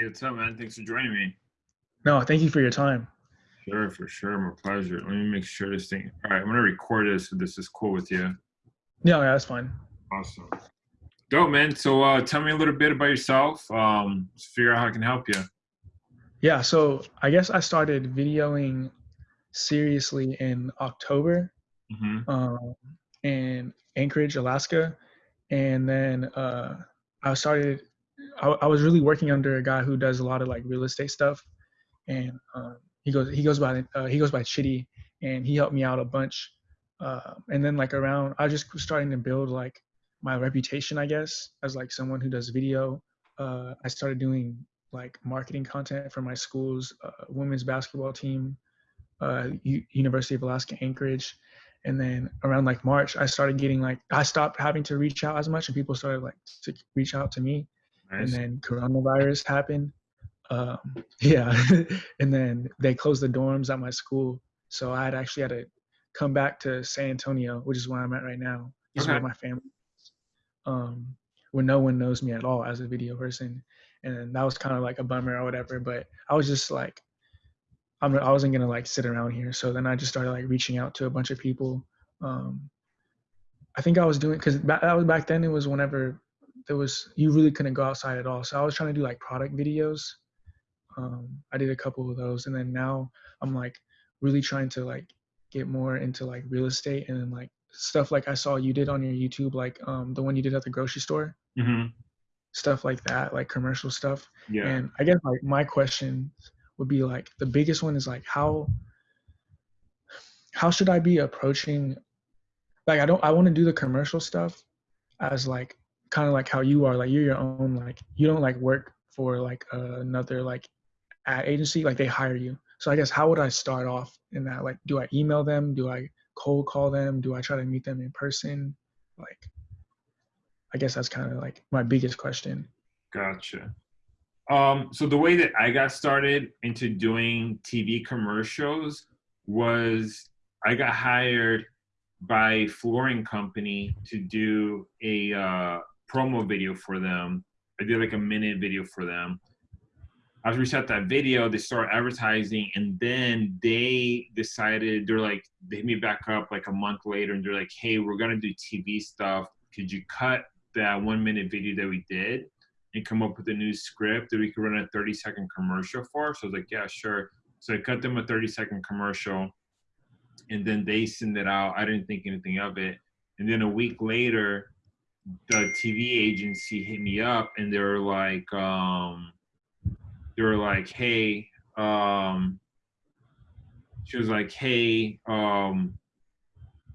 Hey, what's up, man? Thanks for joining me. No, thank you for your time. Sure, for sure. My pleasure. Let me make sure this thing. All right, I'm gonna record this so this is cool with you. Yeah, yeah, that's fine. Awesome. Dope, man. So uh, tell me a little bit about yourself. Um, let's figure out how I can help you. Yeah, so I guess I started videoing seriously in October Mm-hmm. um, in Anchorage, Alaska. And then uh, I started, I, I was really working under a guy who does a lot of like real estate stuff. And um, he goes, he goes by, uh, he goes by Chitty and he helped me out a bunch. Uh, and then like around, I just was starting to build like my reputation, I guess, as like someone who does video. Uh, I started doing like marketing content for my school's uh, women's basketball team, uh, U- University of Alaska Anchorage. And then around like March, I started getting like I stopped having to reach out as much, and people started like to reach out to me. And then coronavirus happened. Um, yeah, and then they closed the dorms at my school, so I had actually had to come back to San Antonio, which is where I'm at right now. Is Okay. where my family, um, where no one knows me at all as a video person, and that was kind of like a bummer or whatever. But I was just like, I'm, I wasn't gonna like sit around here, so then I just started like reaching out to a bunch of people. Um, I think I was doing because that was back then. It was whenever there was you really couldn't go outside at all. So I was trying to do like product videos. Um, I did a couple of those, and then now I'm like really trying to like get more into like real estate and then like stuff like I saw you did on your YouTube, like um, the one you did at the grocery store, Mm-hmm. stuff like that, like commercial stuff. Yeah. And I guess like my question would be like the biggest one is like how how should I be approaching like I don't I want to do the commercial stuff as like kind of like how you are like you're your own like you don't like work for like another like ad agency like they hire you. So I guess how would I start off in that like do I email them? Do I cold call them? Do I try to meet them in person? Like I guess that's kind of like my biggest question. Gotcha. Um, so the way that I got started into doing TV commercials was I got hired by flooring company to do a uh, promo video for them. I did like a minute video for them. After we shot that video, they started advertising, and then they decided they're like they hit me back up like a month later, and they're like, "Hey, we're gonna do TV stuff. Could you cut that one minute video that we did and come up with a new script that we could run a 30 second commercial for?" So I was like, "Yeah, sure." So I cut them a 30 second commercial, and then they send it out. I didn't think anything of it, and then a week later, the TV agency hit me up, and they were like, um, they were like, "Hey," um, she was like, "Hey, um,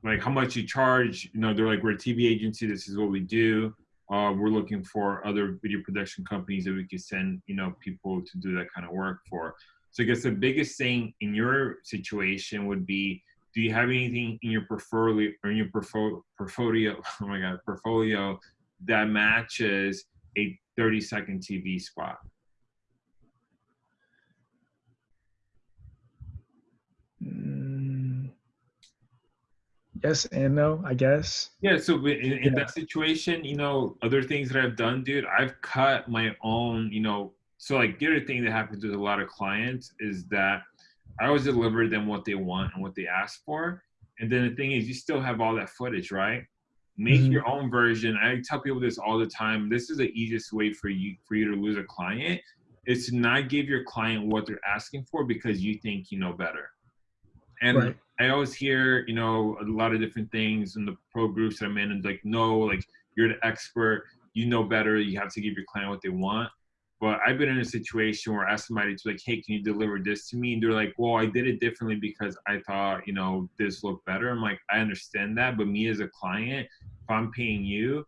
like how much you charge?" You know, they're like, "We're a TV agency. This is what we do. Uh, we're looking for other video production companies that we could send, you know, people to do that kind of work for." So I guess the biggest thing in your situation would be, do you have anything in your portfolio or in your portfolio, oh my god, portfolio that matches a 30 second TV spot? Mm, yes and no, I guess. Yeah, so in, in Yeah. that situation, you know, other things that I've done, dude, I've cut my own, you know, so like the other thing that happens with a lot of clients is that I always deliver them what they want and what they ask for. And then the thing is, you still have all that footage, right? Make Mhm. your own version. I tell people this all the time. This is the easiest way for you for you to lose a client is to not give your client what they're asking for because you think you know better. And Right. I always hear, you know, a lot of different things in the pro groups that I'm in, and like, no, like you're the expert, you know better, you have to give your client what they want. But I've been in a situation where I asked somebody to like, hey, can you deliver this to me? And they're like, well, I did it differently because I thought, you know, this looked better. I'm like, I understand that, but me as a client, if I'm paying you,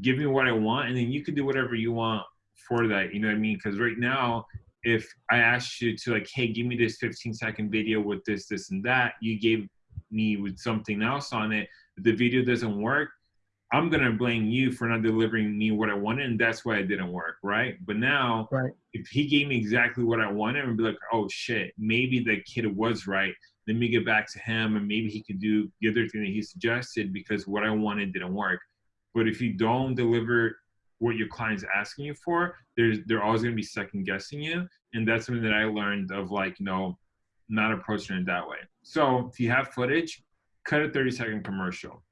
give me what I want, and then you can do whatever you want for that. You know what I mean? Because right now, if I asked you to like, hey, give me this 15 second video with this, this, and that, you gave me with something else on it. The video doesn't work, I'm gonna blame you for not delivering me what I wanted, and that's why it didn't work, right? But now, Right. if he gave me exactly what I wanted, I'd be like, oh shit, maybe the kid was right. Let me get back to him, and maybe he could do the other thing that he suggested because what I wanted didn't work. But if you don't deliver what your client's asking you for, there's they're always going to be second guessing you, and that's something that I learned of like you know not approaching it that way. So if you have footage, cut a 30 second commercial.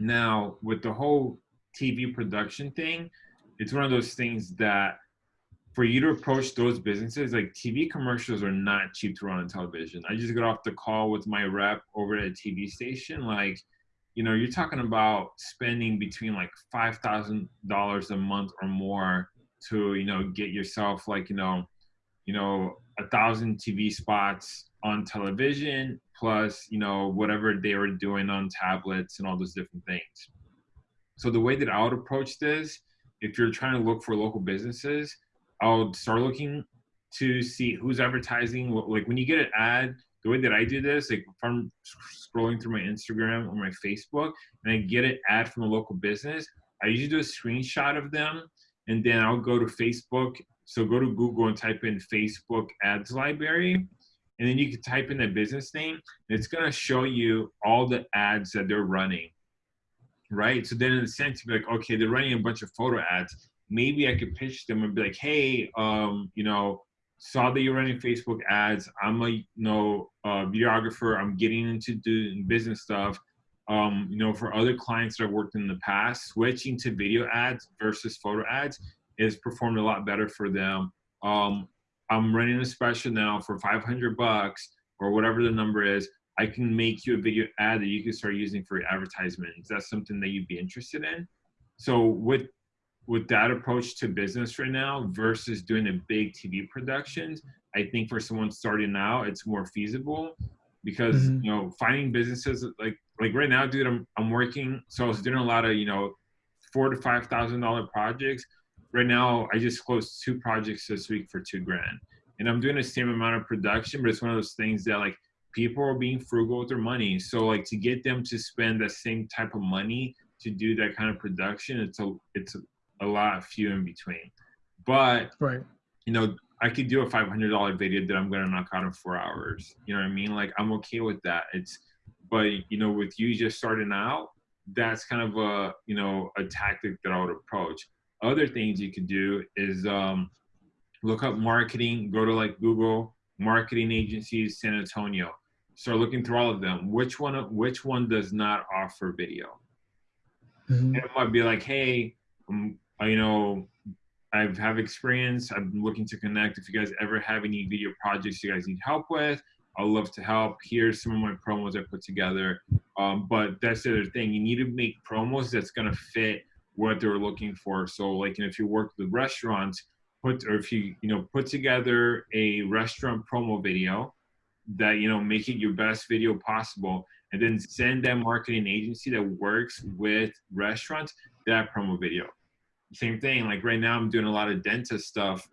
Now with the whole TV production thing, it's one of those things that for you to approach those businesses, like TV commercials are not cheap to run on television. I just got off the call with my rep over at a TV station. Like, you know, you're talking about spending between like five thousand dollars a month or more to, you know, get yourself like, you know, you know, a thousand TV spots on television, plus, you know, whatever they were doing on tablets and all those different things. So the way that I would approach this, if you're trying to look for local businesses, I'll start looking to see who's advertising. Like when you get an ad, the way that I do this, like if I'm scrolling through my Instagram or my Facebook and I get an ad from a local business, I usually do a screenshot of them and then I'll go to Facebook. So go to Google and type in Facebook ads library. And then you can type in the business name. It's going to show you all the ads that they're running. Right. So then in a sense, you'd be like, okay, they're running a bunch of photo ads maybe I could pitch them and be like, hey, um, you know, saw that you're running Facebook ads. I'm a you know uh, videographer. I'm getting into doing business stuff. Um, you know, for other clients that I've worked in the past, switching to video ads versus photo ads is performed a lot better for them. Um, I'm running a special now for 500 bucks or whatever the number is. I can make you a video ad that you can start using for advertisement. Is that something that you'd be interested in? So with with that approach to business right now versus doing a big TV productions, I think for someone starting out, it's more feasible because mm-hmm. you know finding businesses like like right now, dude, I'm I'm working. So I was doing a lot of you know four to five thousand dollar projects. Right now, I just closed two projects this week for two grand, and I'm doing the same amount of production, but it's one of those things that like people are being frugal with their money. So like to get them to spend the same type of money to do that kind of production, it's a it's a lot few in between. But right, you know, I could do a five hundred dollar video that I'm gonna knock out in four hours. You know what I mean? Like I'm okay with that. It's but you know, with you just starting out, that's kind of a you know a tactic that I would approach. Other things you could do is um, look up marketing. Go to like Google marketing agencies, San Antonio. Start looking through all of them. Which one? Which one does not offer video? Mm-hmm. it might be like, hey, I'm you know, I have experience. I'm looking to connect. If you guys ever have any video projects you guys need help with, I'd love to help. Here's some of my promos I put together. Um, but that's the other thing. You need to make promos that's gonna fit what they're looking for. So like if you work with restaurants, put or if you you know put together a restaurant promo video that you know make it your best video possible and then send that marketing agency that works with restaurants that promo video same thing. Like right now, I'm doing a lot of dentist stuff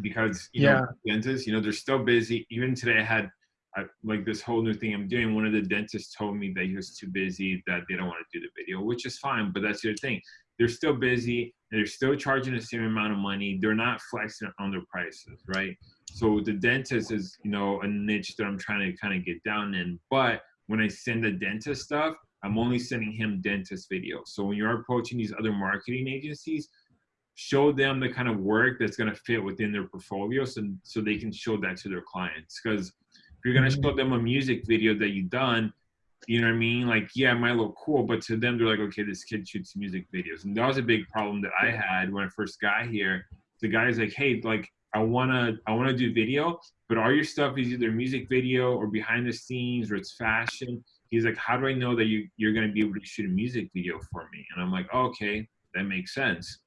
because you yeah. know dentists, you know, they're still busy. Even today, I had I, like this whole new thing I'm doing. One of the dentists told me that he was too busy, that they don't want to do the video, which is fine. But that's the thing. They're still busy. They're still charging the same amount of money. They're not flexing on their prices, right? So the dentist is, you know, a niche that I'm trying to kind of get down in. But when I send the dentist stuff, I'm only sending him dentist videos. So when you're approaching these other marketing agencies, show them the kind of work that's going to fit within their portfolio so, so they can show that to their clients. Because you're going to mm-hmm. show them a music video that you've done, you know what I mean? Like, yeah, it might look cool, but to them, they're like, okay, this kid shoots music videos. And that was a big problem that I had when I first got here. The guy's like, hey, like, I wanna, I wanna do video, but all your stuff is either music video or behind the scenes or it's fashion he's like, how do I know that you, you're going to be able to shoot a music video for me? And I'm like, oh, okay, that makes sense.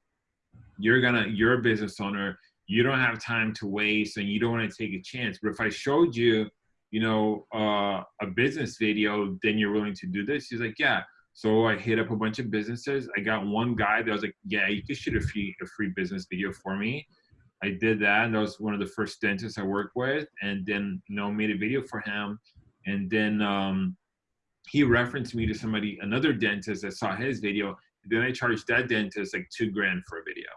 You're going to, you're a business owner. You don't have time to waste and you don't want to take a chance. But if I showed you, you know, uh, a business video, then you're willing to do this. He's like, yeah. So I hit up a bunch of businesses. I got one guy that was like, yeah, you could shoot a free, a free business video for me. I did that. And that was one of the first dentists I worked with. And then, you know, made a video for him. And then, um, he referenced me to somebody, another dentist that saw his video. Then I charged that dentist like two grand for a video.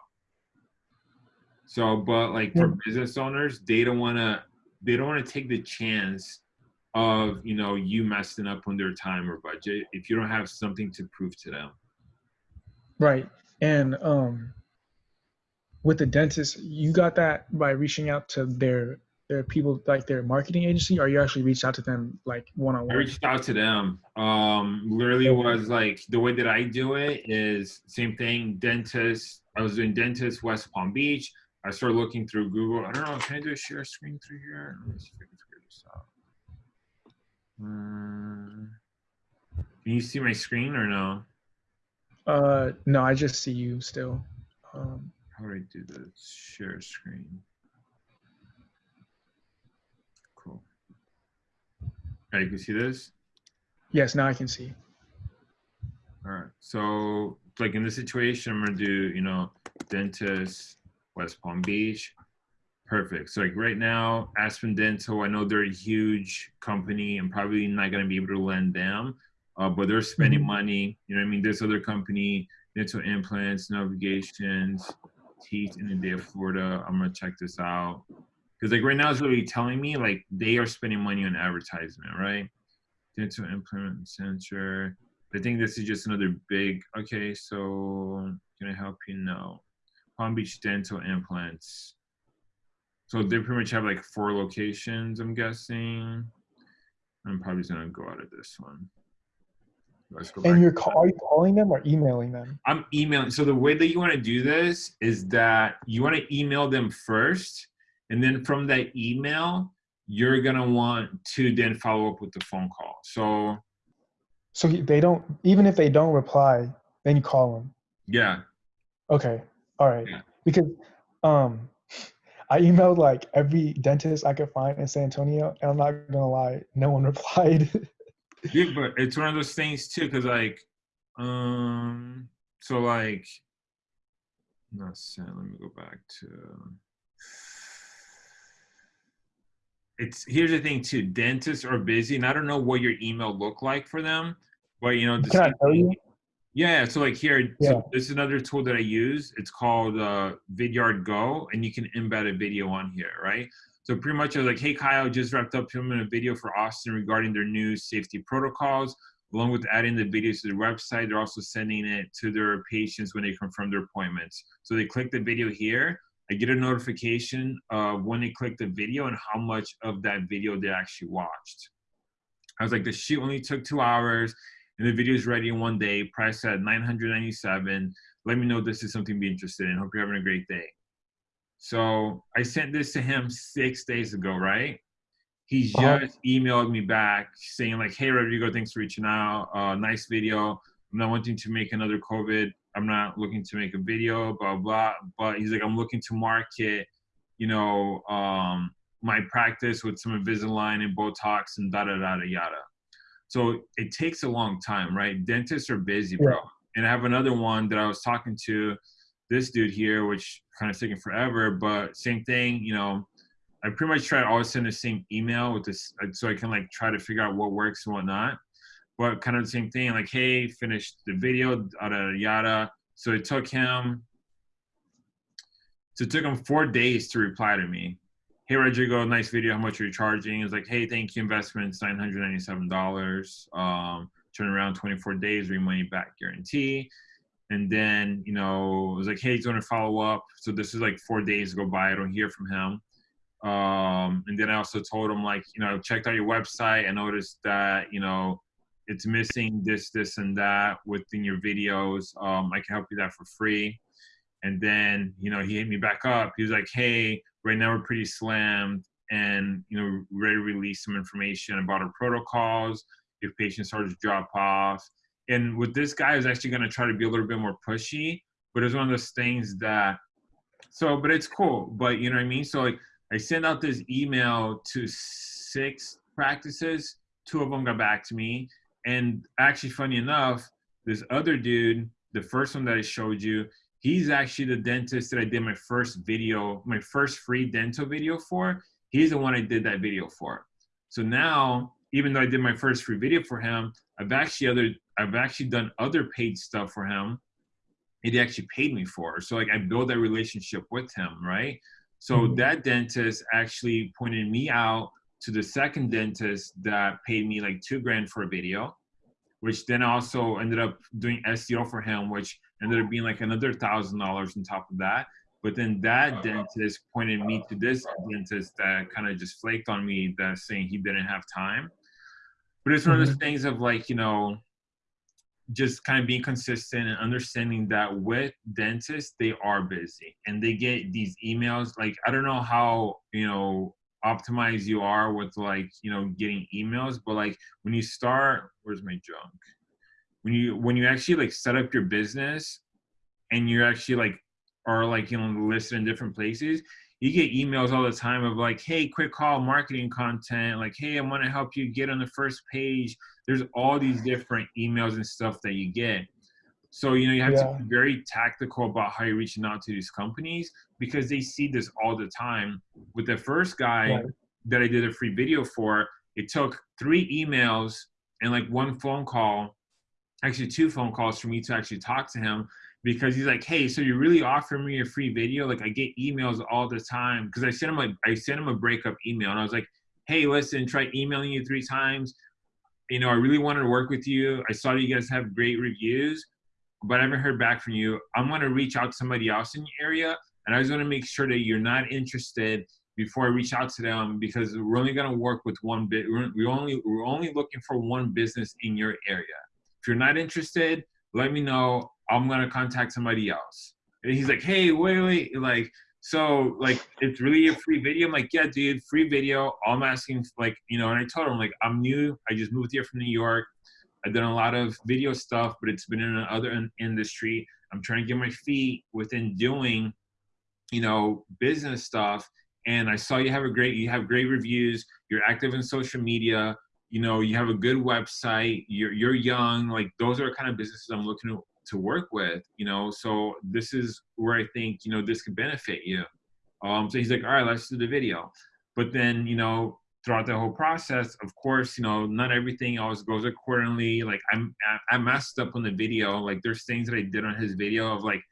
So, but like for business owners, they don't want to, they don't want to take the chance of you know you messing up on their time or budget if you don't have something to prove to them. Right, and um, with the dentist, you got that by reaching out to their their people like their marketing agency, or you actually reached out to them like one-on-one I one? reached out to them. Um, literally was like the way that I do it is same thing. Dentist. I was doing dentist West Palm Beach. I started looking through Google. I don't know. Can I do a share screen through here? Let me see if I can figure this out. Um, can you see my screen or no? Uh, no, I just see you still. Um, How do I do the share screen? Cool. Okay, you can see this? yes, now I can see. All right. So, like in this situation, I'm gonna do, you know, dentist, West Palm Beach. Perfect. So, like right now, Aspen Dental, I know they're a huge company. I'm probably not gonna be able to lend them, uh, but they're spending Mhm. money. You know, what I mean, this other company, dental implants, navigations, teeth in the day of Florida. I'm gonna check this out because, like, right now, it's literally telling me like they are spending money on advertisement, right? Dental implant center. I think this is just another big. Okay, so can I help you? No. Palm Beach Dental Implants. So they pretty much have like four locations. I'm guessing. I'm probably just gonna go out of this one. Let's go. And you're ca- are you calling them or emailing them? I'm emailing. So the way that you want to do this is that you want to email them first, and then from that email, you're gonna want to then follow up with the phone call. So So they don't even if they don't reply, then you call them. yeah, Okay. All right. Yeah. Because um I emailed like every dentist I could find in San Antonio, and I'm not gonna lie, no one replied. yeah, but it's one of those things too, because like, um, so like, not sent. Let me go back to. It's here's the thing too. Dentists are busy, and I don't know what your email looked like for them, but you know, Can I tell you? Yeah, so like here, Yeah. so this is another tool that I use. It's called uh, Vidyard Go, and you can embed a video on here, right? So pretty much I was like, hey Kyle, just wrapped up filming a video for Austin regarding their new safety protocols. Along with adding the videos to their website, they're also sending it to their patients when they confirm their appointments. So they click the video here. I get a notification of when they click the video and how much of that video they actually watched. I was like, the shoot only took two hours and the video is ready in one day, priced at 997. Let me know if this is something to be interested in. Hope you're having a great day. So I sent this to him six days ago, right? He Uh-huh. just emailed me back saying like, "Hey Rodrigo, thanks for reaching out. Uh, nice video. I'm not wanting to make another COVID. I'm not looking to make a video, blah blah. But he's like, I'm looking to market, you know, um, my practice with some Invisalign and Botox and da da da da yada. So it takes a long time, right? Dentists are busy, bro. Yeah. And I have another one that I was talking to this dude here, which kind of taking forever, but same thing, you know. I pretty much try to always send the same email with this, uh, so I can like try to figure out what works and whatnot. But kind of the same thing, like, hey, finished the video, yada yada. So it took him, so it took him four days to reply to me. Hey Rodrigo, nice video. How much are you charging? It's like, hey, thank you. Investments nine hundred ninety-seven dollars. Um, turn around twenty four days, re money back guarantee. And then you know, it was like, hey, he's to follow up. So this is like four days go by. I don't hear from him. Um, and then I also told him like, you know, checked out your website. I noticed that you know it's missing this, this, and that within your videos. Um, I can help you that for free. And then, you know, he hit me back up. He was like, hey, right now we're pretty slammed and, you know, ready to release some information about our protocols if patients start to drop off. And with this guy, I was actually going to try to be a little bit more pushy, but it's one of those things that, so, but it's cool. But you know what I mean? So, like, I sent out this email to six practices. Two of them got back to me. And actually, funny enough, this other dude, the first one that I showed you, he's actually the dentist that I did my first video, my first free dental video for. He's the one I did that video for. So now, even though I did my first free video for him, I've actually other I've actually done other paid stuff for him. He actually paid me for. So like I built that relationship with him, right? So Mhm. that dentist actually pointed me out to the second dentist that paid me like two grand for a video, which then also ended up doing SEO for him, which ended up being like another thousand dollars on top of that. But then that dentist pointed me to this dentist that kind of just flaked on me that saying he didn't have time. But it's one of those Mhm. things of like, you know, just kind of being consistent and understanding that with dentists, they are busy and they get these emails. Like, I don't know how, you know, optimized you are with like, you know, getting emails, but like when you start, where's my junk? When you, when you actually like set up your business and you're actually like, are like, you know, listed in different places, you get emails all the time of like, hey, quick call marketing content. Like, hey, I want to help you get on the first page. There's all these different emails and stuff that you get. So, you know, you have Yeah. to be very tactical about how you're reaching out to these companies because they see this all the time. With the first guy Right. that I did a free video for, it took three emails and like one phone call, actually two phone calls for me to actually talk to him because he's like, hey, so you're really offering me a free video? Like I get emails all the time because I sent him a I sent him a breakup email and I was like, hey, listen, try emailing you three times. You know, I really wanted to work with you. I saw you guys have great reviews, but I haven't heard back from you. I'm gonna reach out to somebody else in your area, and I just want to make sure that you're not interested before I reach out to them because we're only gonna work with one bit. We're, we only we're only looking for one business in your area. If you're not interested, let me know. I'm gonna contact somebody else. And he's like, hey, wait, wait, like, so like it's really a free video. I'm like, yeah, dude, free video. I'm asking, like, you know, and I told him like I'm new. I just moved here from New York. I've done a lot of video stuff, but it's been in another industry. I'm trying to get my feet within doing, you know, business stuff. And I saw you have a great, you have great reviews. You're active in social media. You know, you have a good website. You're you're young. Like those are kind of businesses I'm looking to, to work with. You know, so this is where I think you know this could benefit you. Um, so he's like, all right, let's do the video. But then you know, throughout the whole process, of course, you know, not everything always goes accordingly. Like I'm, I- I messed up on the video. Like there's things that I did on his video of like,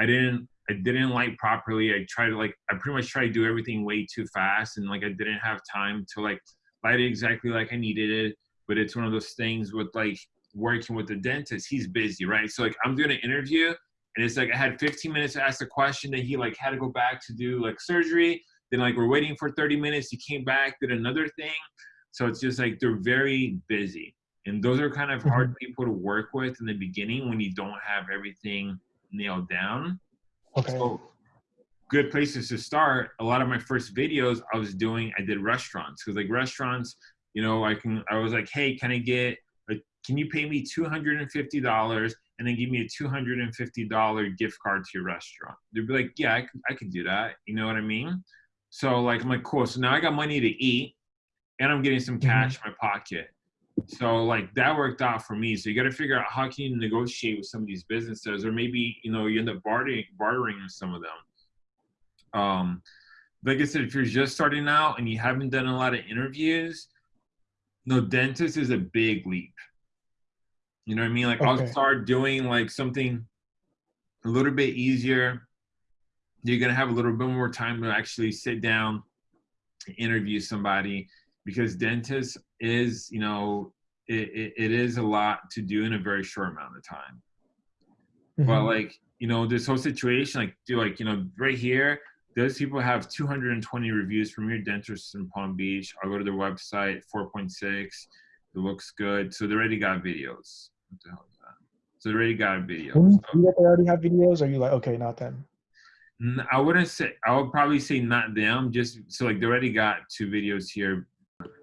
I didn't, I didn't light properly. I tried to like, I pretty much tried to do everything way too fast, and like I didn't have time to like light exactly like I needed it. But it's one of those things with like working with the dentist. He's busy, right? So like I'm doing an interview, and it's like I had 15 minutes to ask a question that he like had to go back to do like surgery. Then like we're waiting for 30 minutes. He came back, did another thing. So it's just like they're very busy. And those are kind of mm-hmm. hard people to work with in the beginning when you don't have everything nailed down. Okay. So good places to start. A lot of my first videos I was doing, I did restaurants because like restaurants, you know, I can I was like, hey, can I get like can you pay me two hundred and fifty dollars and then give me a two hundred and fifty dollar gift card to your restaurant? They'd be like, yeah, I could, I could do that. You know what I mean? So like I'm like, cool. So now I got money to eat and I'm getting some cash mm-hmm. in my pocket. So like that worked out for me. So you got to figure out how can you negotiate with some of these businesses, or maybe you know you end up bartering bartering with some of them. Um, like I said, if you're just starting out and you haven't done a lot of interviews, no dentist is a big leap. You know what I mean? Like I'll start doing like something a little bit easier. You're gonna have a little bit more time to actually sit down, and interview somebody, because dentist is, you know, it, it, it is a lot to do in a very short amount of time. But Mhm. like, you know, this whole situation, like, do like, you know, right here, those people have 220 reviews from your dentist in Palm Beach. I'll go to their website, 4.6. It looks good. So they already got videos. What the hell is that? So they already got videos. You So- see that they already have videos, are you like, okay, not them? I wouldn't say. I would probably say not them. Just so like they already got two videos here.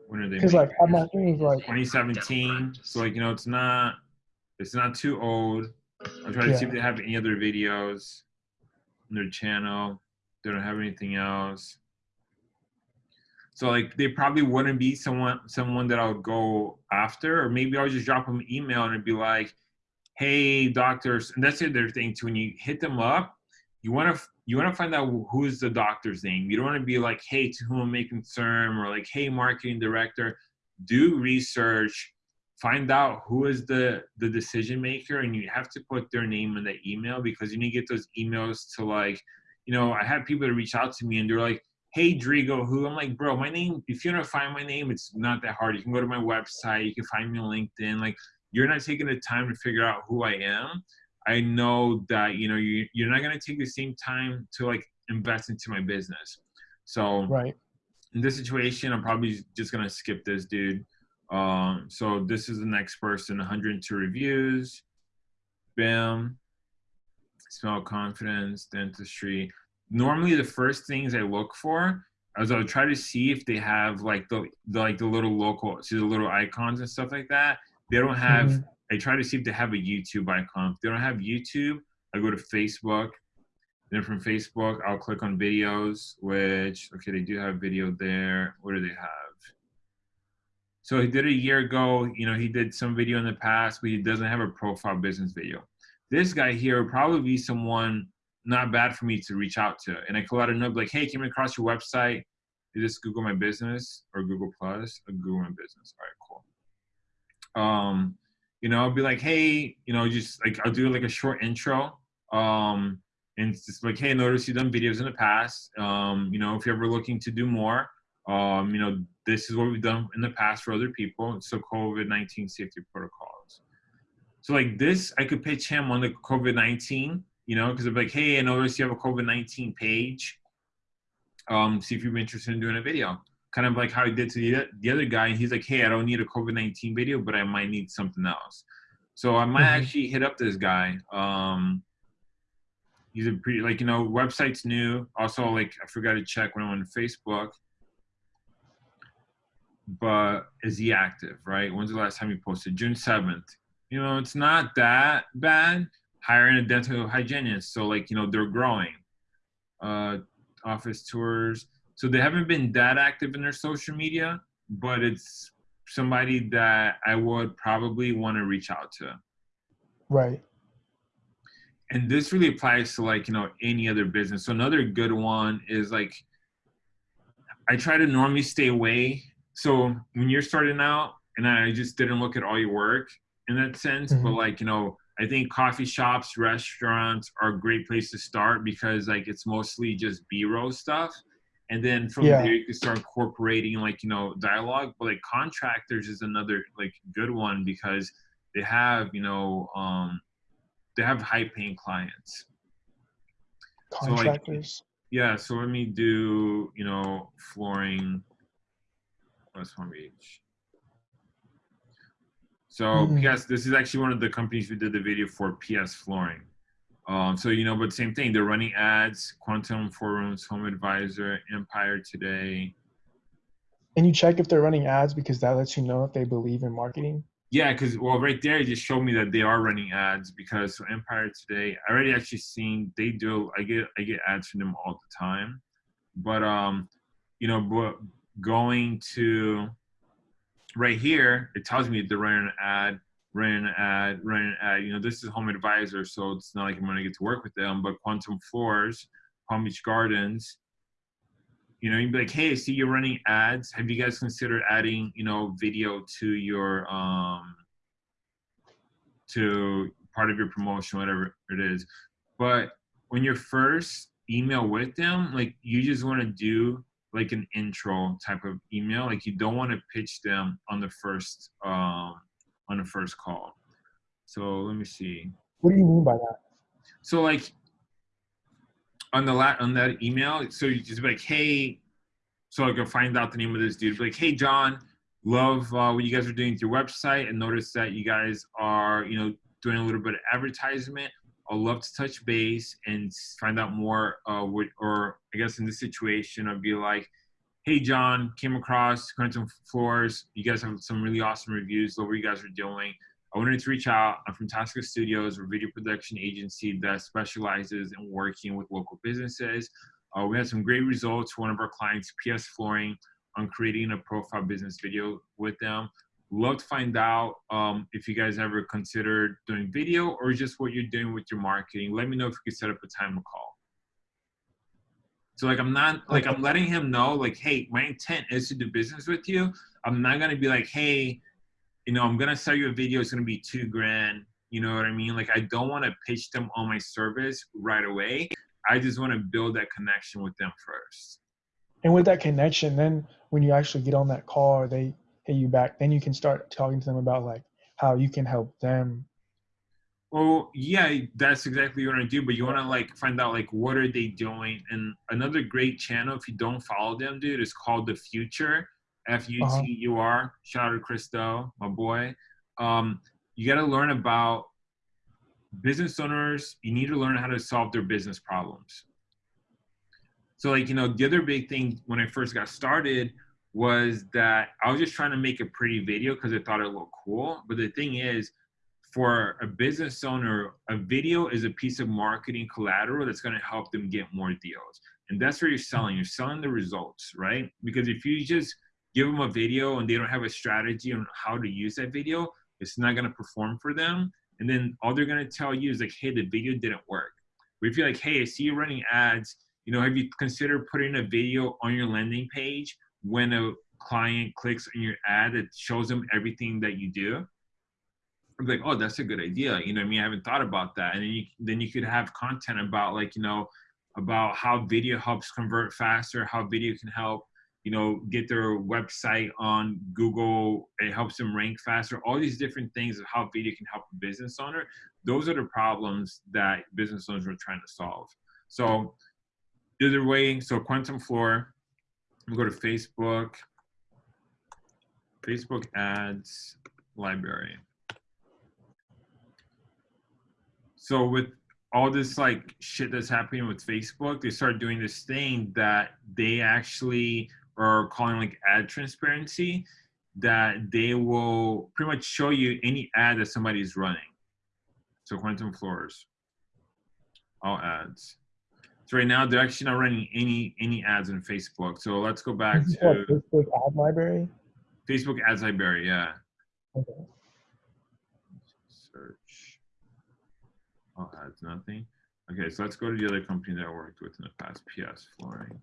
When are they? Because like thing is like, 2017. So like you know, it's not. It's not too old. I'm trying to see if they have any other videos on their channel. They don't have anything else. So like they probably wouldn't be someone someone that I would go after, or maybe I'll just drop them an email and be like, "Hey, doctors," and that's the other thing too. When you hit them up, you want to you want to find out who's the doctor's name. You don't want to be like, "Hey, to whom may concern," or like, "Hey, marketing director." Do research, find out who is the the decision maker, and you have to put their name in the email because you need to get those emails to like, you know, I had people that reach out to me and they're like, "Hey, Drigo, who?" I'm like, "Bro, my name. If you want to find my name, it's not that hard. You can go to my website. You can find me on LinkedIn. Like, you're not taking the time to figure out who I am." I know that you know you you're not gonna take the same time to like invest into my business. So Right. in this situation, I'm probably just gonna skip this dude. Um, so this is the next person, 102 reviews. Bam. Smell confidence, dentistry. Normally, the first things I look for is I'll try to see if they have like the, the like the little local, see the little icons and stuff like that. They don't have. Mhm. I try to see if they have a YouTube icon. If they don't have YouTube, I go to Facebook. Then from Facebook, I'll click on videos, which, okay, they do have video there. What do they have? So he did a year ago, you know, he did some video in the past, but he doesn't have a profile business video. This guy here would probably be someone not bad for me to reach out to. And I could let him know, like, hey, came across your website. Is this Google My Business or Google Plus? Or Google My Business. All right, cool. Um, you know, I'll be like, hey, you know, just like I'll do like a short intro. Um, and it's just like, hey, notice you've done videos in the past. Um, you know, if you're ever looking to do more, um, you know, this is what we've done in the past for other people. So COVID 19 safety protocols. So like this, I could pitch him on the COVID 19, you know, because I'm like, hey, I noticed you have a COVID 19 page. Um, see if you're interested in doing a video. Kind of like how he did to the, the other guy. And he's like, hey, I don't need a COVID 19 video, but I might need something else. So I might Mhm. actually hit up this guy. Um, he's a pretty like you know website's new also like i forgot to check when I'm on facebook but is he active right when's the last time he posted june 7th you know it's not that bad hiring a dental hygienist. So like you know they're growing uh office tours. So they haven't been that active in their social media but it's somebody that i would probably want to reach out to. Right. and this really applies to like you know any other business. So another good one is like i try to normally stay away. So when you're starting out and i just didn't look at all your work in that sense but Mhm. like you know i think coffee shops restaurants are a great place to start because like it's mostly just b-roll stuff and then from Yeah. there you can start incorporating like you know dialogue but like contractors is another like good one because they have you know um they have high paying clients. So, like, Contractors. Yeah, so let me do, you know, flooring West Palm Beach. So Mhm. PS, this is actually one of the companies who did the video for PS Flooring. Um, so you know, but same thing. They're running ads, Quantum Floors, Home Advisor, Empire Today. and you check if they're running ads because that lets you know if they believe in marketing. Yeah, because well, right there, it just showed me that they are running ads because so Empire today, I already actually seen they do. I get I get ads from them all the time, but um, you know, but going to right here, it tells me they're running an ad, running an ad, running an ad. You know, this is Home Advisor, so it's not like I'm gonna get to work with them. But Quantum Floors, Palm Beach Gardens, you know, you'd be like, hey, I see you're running ads. Have you guys considered adding, you know, video to your um to part of your promotion, whatever it is. But when you're first email with them, like you just want to do like an intro type of email. Like you don't want to pitch them on the first um on the first call. So let me see. What do you mean by that? So like on the la- on that email, so you just be like, hey, so I can find out the name of this dude. Be like, hey, John, love uh, what you guys are doing with your website, and notice that you guys are, you know, doing a little bit of advertisement. I'd love to touch base and find out more. Uh, what, or I guess in this situation, I'd be like, hey, John, came across Quantum Floors. You guys have some really awesome reviews. Love what you guys are doing. I wanted to reach out. I'm from Tasca Studios, a video production agency that specializes in working with local businesses. Uh, we had some great results one of our clients, PS Flooring, on creating a profile business video with them. Love to find out um, if you guys ever considered doing video or just what you're doing with your marketing. Let me know if we could set up a time to call. So like I'm not like I'm letting him know like, hey, my intent is to do business with you. I'm not gonna be like, hey, you know, I'm gonna sell you a video. It's gonna be two grand. You know what I mean? Like I don't want to pitch them on my service right away. I just want to build that connection with them first. And with that connection, then when you actually get on that call or they hit you back, then you can start talking to them about like how you can help them. Oh yeah, that's exactly what I do. But you want to like find out like what are they doing? And another great channel, if you don't follow them, dude, is called The Futur. F U T U R. Shout out to Chris Do, my boy. Um, you got to learn about business owners. You need to learn how to solve their business problems. So like you know, the other big thing when I first got started was that I was just trying to make a pretty video because I thought it looked cool. But the thing is, for a business owner, a video is a piece of marketing collateral that's going to help them get more deals. And that's where you're selling. You're selling the results, right? Because if you just give them a video and they don't have a strategy on how to use that video, it's not going to perform for them. And then all they're going to tell you is like, hey, the video didn't work. But if you're like, hey, I see you running ads, you know, have you considered putting a video on your landing page when a client clicks on your ad it shows them everything that you do? I'm like, oh, that's a good idea. You know, I mean, I haven't thought about that. And then you, then you could have content about like, you know, about how video helps convert faster, how video can help you know, get their website on Google. It helps them rank faster. All these different things of how video can help a business owner. Those are the problems that business owners are trying to solve. So either way, so Quantum Floor, we go to Facebook, Facebook ads library. So with all this like shit that's happening with Facebook, they start doing this thing that they actually are calling like ad transparency that they will pretty much show you any ad that somebody is running. So quantum floors, all ads. So right now they're actually not running any any ads on Facebook. So let's go back to Facebook ad library. Facebook ads library, yeah. Okay. Search. Oh, All ads, nothing. Okay, so let's go to the other company that I worked with in the past, PS Flooring.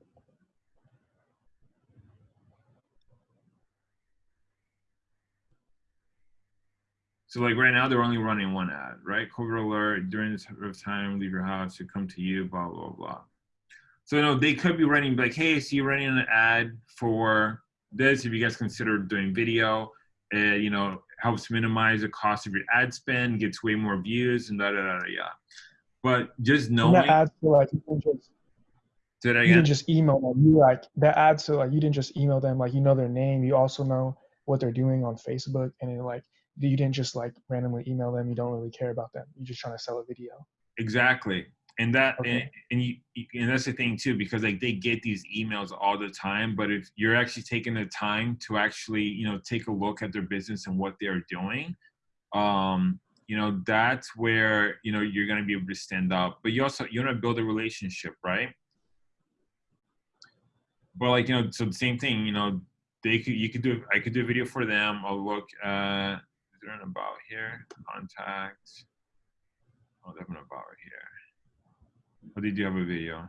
So like right now they're only running one ad, right? COVID alert during this time, leave your house, to come to you, blah, blah, blah. So you know, they could be running like, hey, so you're running an ad for this, if you guys consider doing video, uh, you know, helps minimize the cost of your ad spend, gets way more views and da da da, da yeah. But just knowing that ad so like you can just Did I you didn't just email them. You like that ad so like you didn't just email them, like you know their name, you also know what they're doing on Facebook and it like you didn't just like randomly email them. You don't really care about them. You're just trying to sell a video. Exactly. And that okay. and, and you and that's the thing too because like they get these emails all the time but if you're actually taking the time to actually you know take a look at their business and what they're doing um you know that's where you know you're going to be able to stand up but you also you want to build a relationship right but like you know so the same thing you know they could you could do i could do a video for them i'll look at there in about here? Contact. Oh, they're in about here. But they do have a video.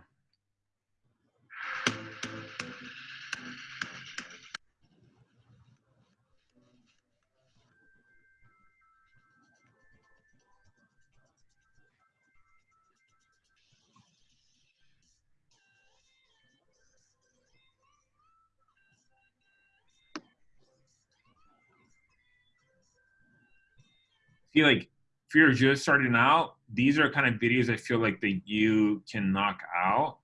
Feel like if you're just starting out, these are kind of videos I feel like that you can knock out.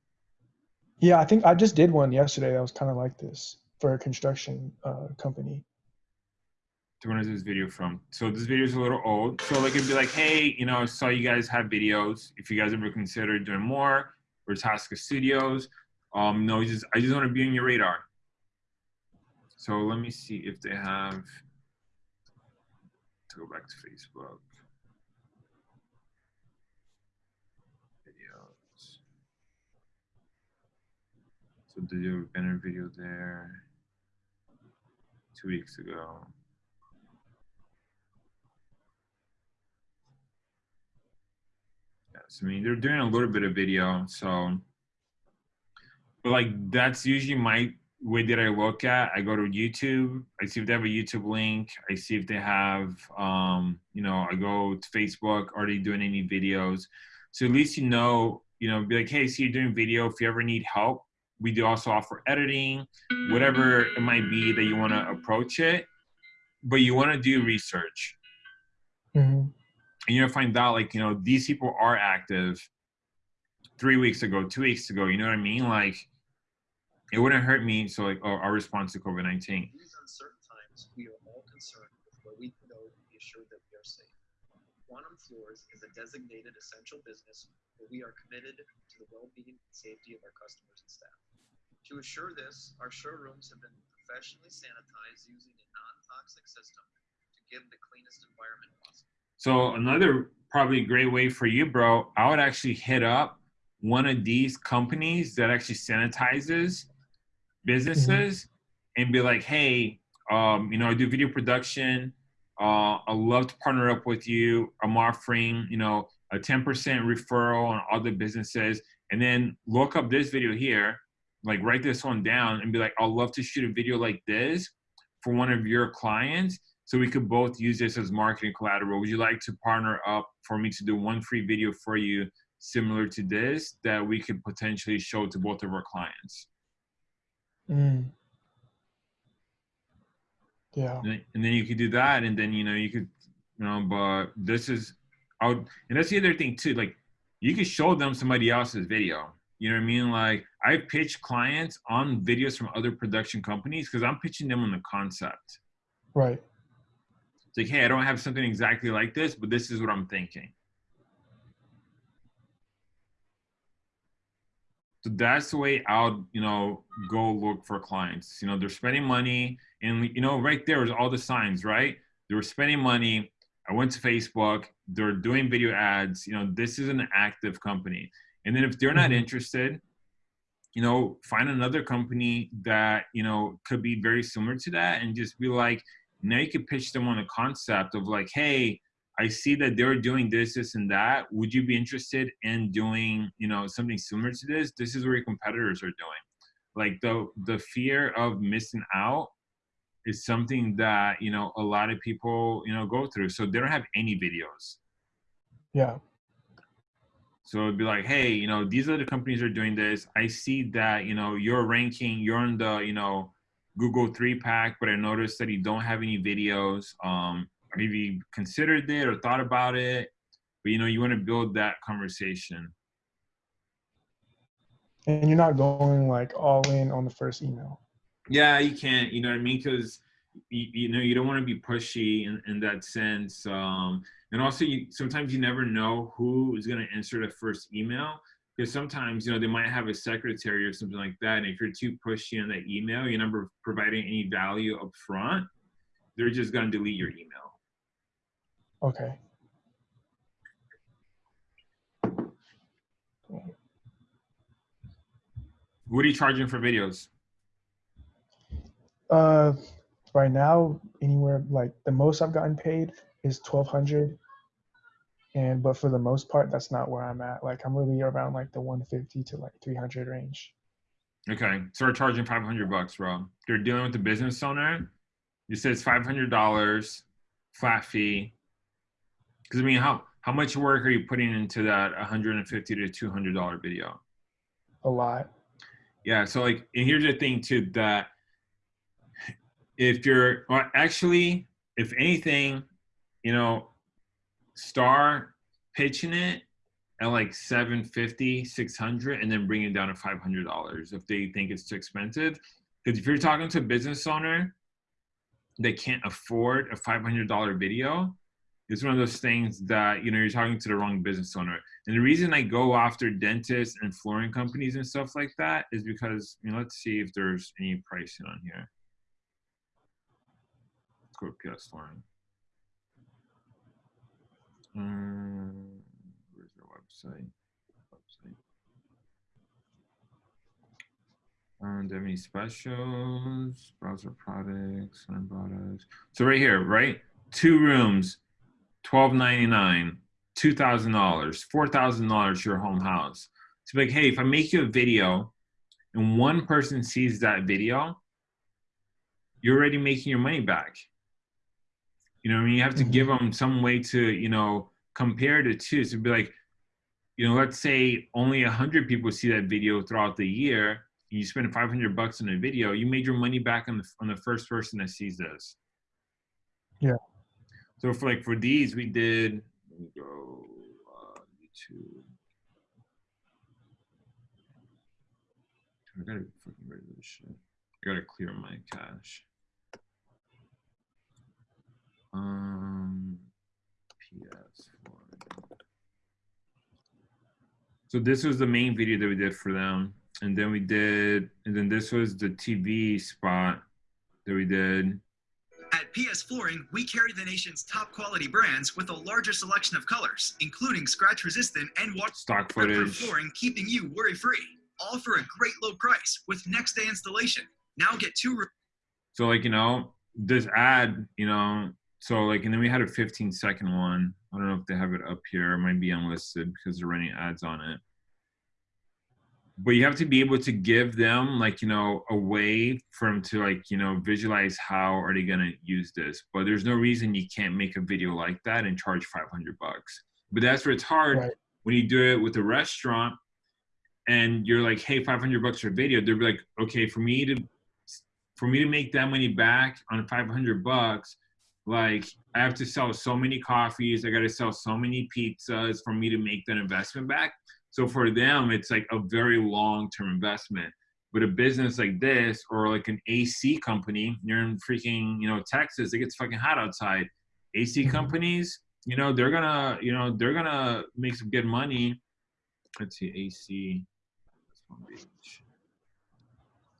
Yeah, I think I just did one yesterday that was kind of like this for a construction uh, company. When is this video from? So this video is a little old. So like it'd be like, hey, you know, saw you guys have videos. If you guys ever consider doing more, or Tasca Studios. Um, no, just I just want to be on your radar. So let me see if they have go back to Facebook. Videos. So did you banner video there two weeks ago? Yes, I mean they're doing a little bit of video, so but like that's usually my way did I look at, I go to YouTube, I see if they have a YouTube link, I see if they have, um, you know, I go to Facebook, are they doing any videos? So at least you know, you know, be like, hey, see, you're doing video. If you ever need help, we do also offer editing, whatever it might be that you want to approach it, but you want to do research. Mm-hmm. and you're gonna find out like you know these people are active three weeks ago, two weeks ago. You know what I mean? Like it wouldn't hurt me. So like our, our response to COVID nineteen. these uncertain times, we are all concerned with what we know to be assured that we are safe. Quantum Floors is a designated essential business where we are committed to the well-being and safety of our customers and staff. To assure this, our showrooms have been professionally sanitized using a non-toxic system to give the cleanest environment possible. So another probably great way for you, bro. I would actually hit up one of these companies that actually sanitizes businesses and be like, hey, um, you know, I do video production. Uh, I'd love to partner up with you. I'm offering, you know, a 10% referral on other businesses. And then look up this video here, like write this one down and be like, I'd love to shoot a video like this for one of your clients. So we could both use this as marketing collateral. Would you like to partner up for me to do one free video for you similar to this that we could potentially show to both of our clients? Mm. Yeah. and then- and then you could do that and then you know you could you know but this is i would and that's the other thing too like you could show them somebody else's video you know what i mean like i pitch clients on videos from other production companies because i'm pitching them on the concept Right. it's like hey i don't have something exactly like this but this is what i'm thinking so that's the way i'll you know go look for clients. You know they're spending money and you know right there is all the signs right? They were spending money. I went to facebook. They're doing video ads. You know this is an active company. And then if they're not Mhm. interested you know find another company that you know could be very similar to that and just be like now you could pitch them on a concept of like hey i see that they're doing this this and that would you be interested in doing you know something similar to this this is where your competitors are doing like the the fear of missing out is something that you know a lot of people you know go through so they don't have any videos Yeah. so it'd be like, hey, you know, these other companies are doing this. I see that, you know, you're ranking, you're in the, you know, Google three pack, but I noticed that you don't have any videos. Um, you considered it or thought about it? But you know, you want to build that conversation. And you're not going like all in on the first email. Yeah, you can't, you know what I mean? Because you, you know, you don't want to be pushy in, in that sense. Um, and also you sometimes you never know who is going to answer the first email because sometimes you know they might have a secretary or something like that and if you're too pushy on that email you're never providing any value up front they're just going to delete your email Okay. what are you charging for videos Uh, right now, anywhere like the most I've gotten paid is twelve hundred, and but for the most part, that's not where I'm at. Like I'm really around like the one fifty to like three hundred range. okay so we're charging 500 bucks bro you're dealing with a business owner you said it's $500 flat fee because i mean how how much work are you putting into that 150 to 200 dollar video A lot. Yeah, so like, and here's the thing too that if you're well, actually, if anything, you know, star pitching it at like 750, 600, and then bring it down to $500 if they think it's too expensive. Because if you're talking to a business owner that can't afford a $500 video, it's one of those things that, you know, you're talking to the wrong business owner. And the reason I go after dentists and flooring companies and stuff like that is because, you know, let's see if there's any pricing on here. Let's go to PS Flooring. Um, where's their website? Website. Um, do they have any specials? Browser products, and products. So right here, right? Two rooms, twelve ninety nine two thousand dollars, four thousand dollars your home house. To be like, hey, if I make you a video and one person sees that video, you're already making your money back. You know, I mean, you have to give mm-hmm. them some way to, you know, compare the two. So be like, you know, let's say only a hundred people see that video throughout the year. And you spend five hundred bucks on a video. You made your money back on the on the first person that sees this. Yeah. So for like for these, we did let me go uh, YouTube. I gotta fucking rid of this shit. I gotta clear my cache. Um, PS4. So this was the main video that we did for them, and then we did, and then this was the TV spot that we did. PS Flooring, we carry the nation's top quality brands with a larger selection of colors, including scratch resistant and Stock waterproof flooring, keeping you worry free. All for a great low price with next day installation. Now get two. So like you know this ad, you know, so like and then we had a 15 second one. I don't know if they have it up here. It might be unlisted because they're running ads on it. But you have to be able to give them like you know a way for them to like you know visualize how are they gonna use this. But there's no reason you can't make a video like that and charge 500 bucks. But that's where it's hard Right. when you do it with a restaurant and you're like, hey, 500 bucks for a video. they're like, okay, for me to for me to make that money back on 500 bucks, like I have to sell so many coffees, I got to sell so many pizzas for me to make that investment back. So for them, it's like a very long term investment. But a business like this, or like an AC company, you're in freaking, you know, Texas, it gets fucking hot outside. AC Mhm. companies, you know, they're gonna, you know, they're gonna make some good money. Let's see, AC. That's Palm Beach.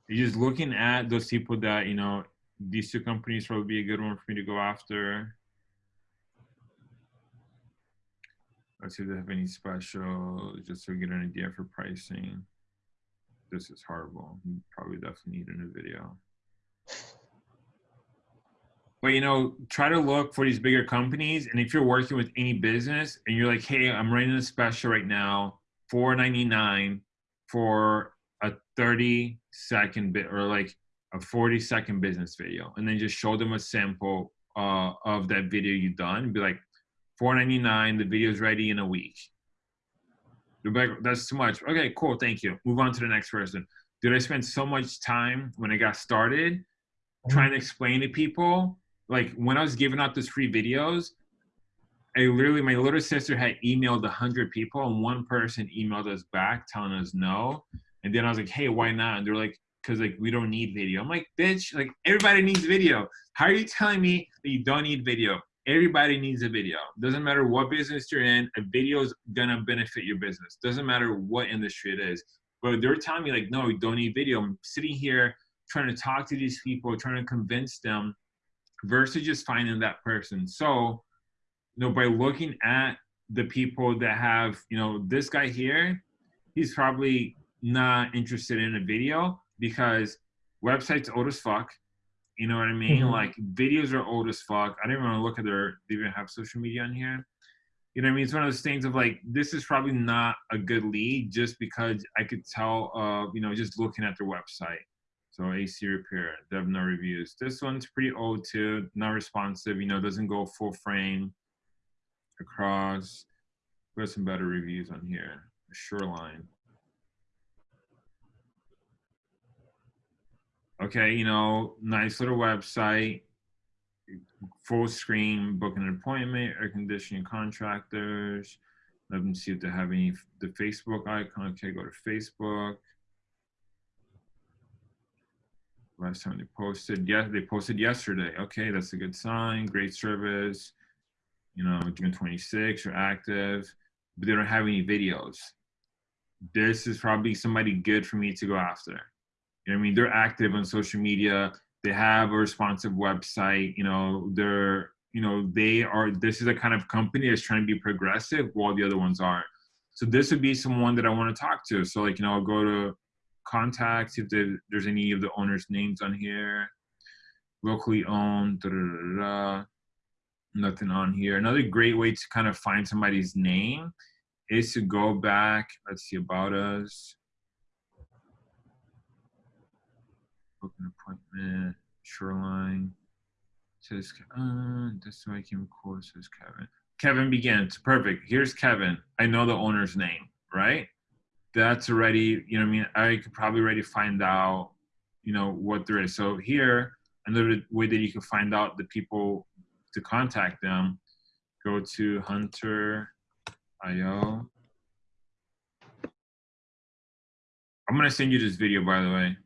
You're just looking at those people that, you know, these two companies probably be a good one for me to go after. Let's see if they have any special, just we get an idea for pricing. This is horrible. You probably definitely need a new video. But you know, try to look for these bigger companies. And if you're working with any business and you're like, hey, I'm running a special right now, $4.99 for a 30 second bit or like a 40 second business video. And then just show them a sample uh, of that video you've done and be like, 4.99, the video's ready in a week. Like, that's too much. Okay, cool, thank you. Move on to the next person. Did I spend so much time when I got started mm-hmm. trying to explain to people? Like when I was giving out those free videos, I literally, my little sister had emailed 100 people and one person emailed us back telling us no. And then I was like, hey, why not? And they're like, because like we don't need video. I'm like, bitch, like everybody needs video. How are you telling me that you don't need video? Everybody needs a video. Doesn't matter what business you're in, a video is gonna benefit your business. Doesn't matter what industry it is. But they're telling me like, no, you don't need video. I'm sitting here trying to talk to these people, trying to convince them, versus just finding that person. So, you know, by looking at the people that have, you know, this guy here, he's probably not interested in a video because websites old as fuck. You know what I mean? Mhm. Like videos are old as fuck. I didn't want to look at their they even have social media on here. You know what I mean? It's one of those things of like this is probably not a good lead just because I could tell uh, you know, just looking at their website. So AC repair, they have no reviews. This one's pretty old too, not responsive, you know, doesn't go full frame across. There's some better reviews on here. Shoreline. Okay, you know, nice little website, full screen, booking an appointment, air conditioning contractors. Let them see if they have any, the Facebook icon. Okay, go to Facebook. Last time they posted, yeah, they posted yesterday. Okay, that's a good sign. Great service. You know, June 26, you're active, but they don't have any videos. This is probably somebody good for me to go after. You know I mean? They're active on social media. They have a responsive website. You know, they're, you know, they are, this is a kind of company that's trying to be progressive while the other ones aren't. So this would be someone that I want to talk to. So like, you know, I'll go to contacts if there's any of the owners' names on here. Locally owned, da, da, da, nothing on here. Another great way to kind of find somebody's name is to go back. Let's see about us. Book an appointment. Shoreline. Says uh, this way I can call. Says Kevin. Kevin begins. Perfect. Here's Kevin. I know the owner's name, right? That's already, you know, I mean, I could probably already find out, you know, what there is. So here, another way that you can find out the people to contact them go to Hunter IO. I'm gonna send you this video, by the way.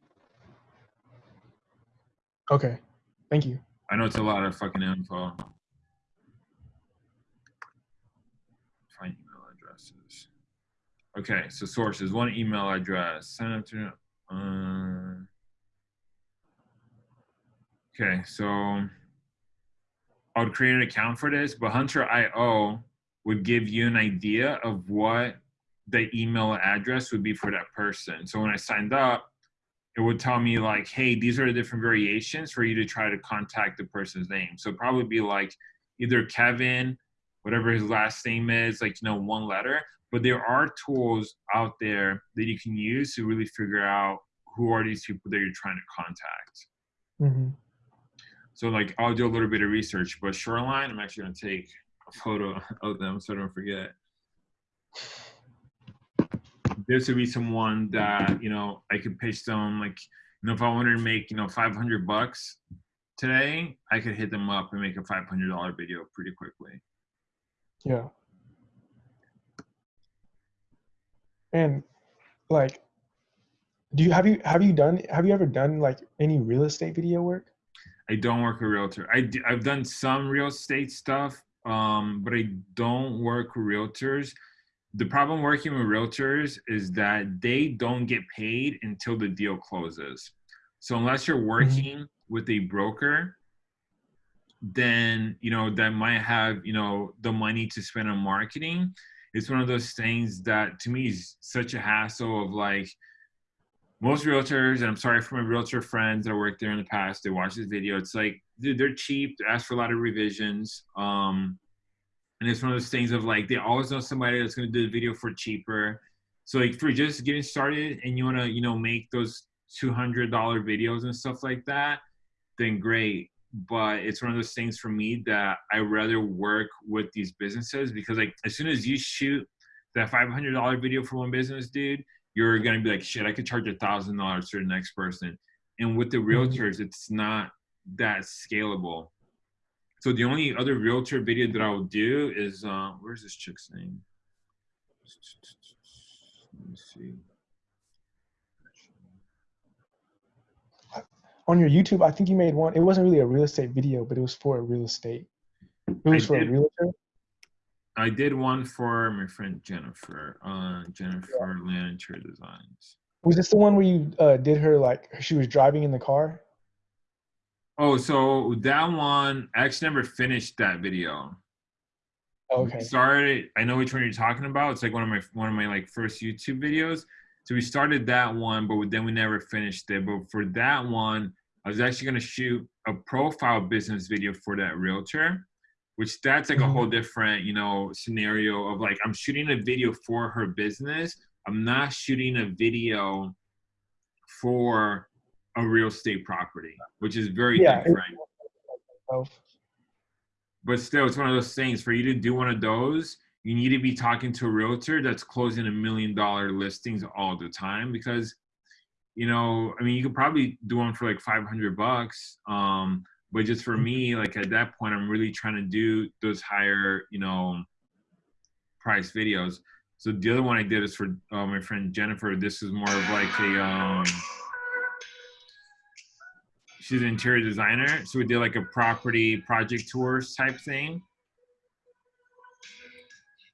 Okay. Thank you. I know it's a lot of fucking info. Find email addresses. Okay, so sources, one email address. Sign up to. Uh, okay, so I would create an account for this, but Hunter IO would give you an idea of what the email address would be for that person. So when I signed up, it would tell me like, hey, these are the different variations for you to try to contact the person's name. So probably be like either Kevin, whatever his last name is, like you know, one letter. But there are tools out there that you can use to really figure out who are these people that you're trying to contact. hmm So like I'll do a little bit of research, but Shoreline, I'm actually gonna take a photo of them so I don't forget. This would be someone that, you know, I could pitch them like, you know, if I wanted to make, you know, 500 bucks today, I could hit them up and make a $500 video pretty quickly. Yeah. And like, do you have you have you done have you ever done like any real estate video work? I don't work a realtor. I I've done some real estate stuff, um, but I don't work realtors. The problem working with realtors is that they don't get paid until the deal closes. So unless you're working with a broker, then you know that might have you know the money to spend on marketing. It's one of those things that to me is such a hassle of like most realtors, and I'm sorry for my realtor friends that worked there in the past, they watch this video. It's like, dude, they're cheap, they ask for a lot of revisions. Um, and it's one of those things of like, they always know somebody that's gonna do the video for cheaper. So like for just getting started and you wanna, you know, make those $200 videos and stuff like that, then great. But it's one of those things for me that I rather work with these businesses because like as soon as you shoot that $500 video for one business, dude, you're gonna be like, shit, I could charge a thousand dollars to the next person. And with the mm-hmm. realtors, it's not that scalable. So the only other realtor video that I will do is uh, where's this chick's name? Let me see. On your YouTube, I think you made one. It wasn't really a real estate video, but it was for a real estate. It was I for did. a realtor. I did one for my friend Jennifer, uh, Jennifer Land Interior Designs. Was this the one where you uh, did her like she was driving in the car? Oh, so that one, I actually never finished that video. We okay. started i know which one you're talking about. It's like one of my one of my like first youtube videos. So we started that one but then we never finished it. But for that one i was actually going to shoot a profile business video for that realtor which that's like a mm-hmm. whole different you know scenario of like i'm shooting a video for her business. I'm not shooting a video for a real estate property which is very Yeah, different. Oh, but still it's one of those things for you to do one of those you need to be talking to a realtor that's closing a million dollar listings all the time because you know i mean you could probably do one for like 500 bucks um but just for me like at that point i'm really trying to do those higher you know price videos. So the other one i did is for uh, my friend jennifer. This is more of like a um she's an interior designer so we did like a property project tours type thing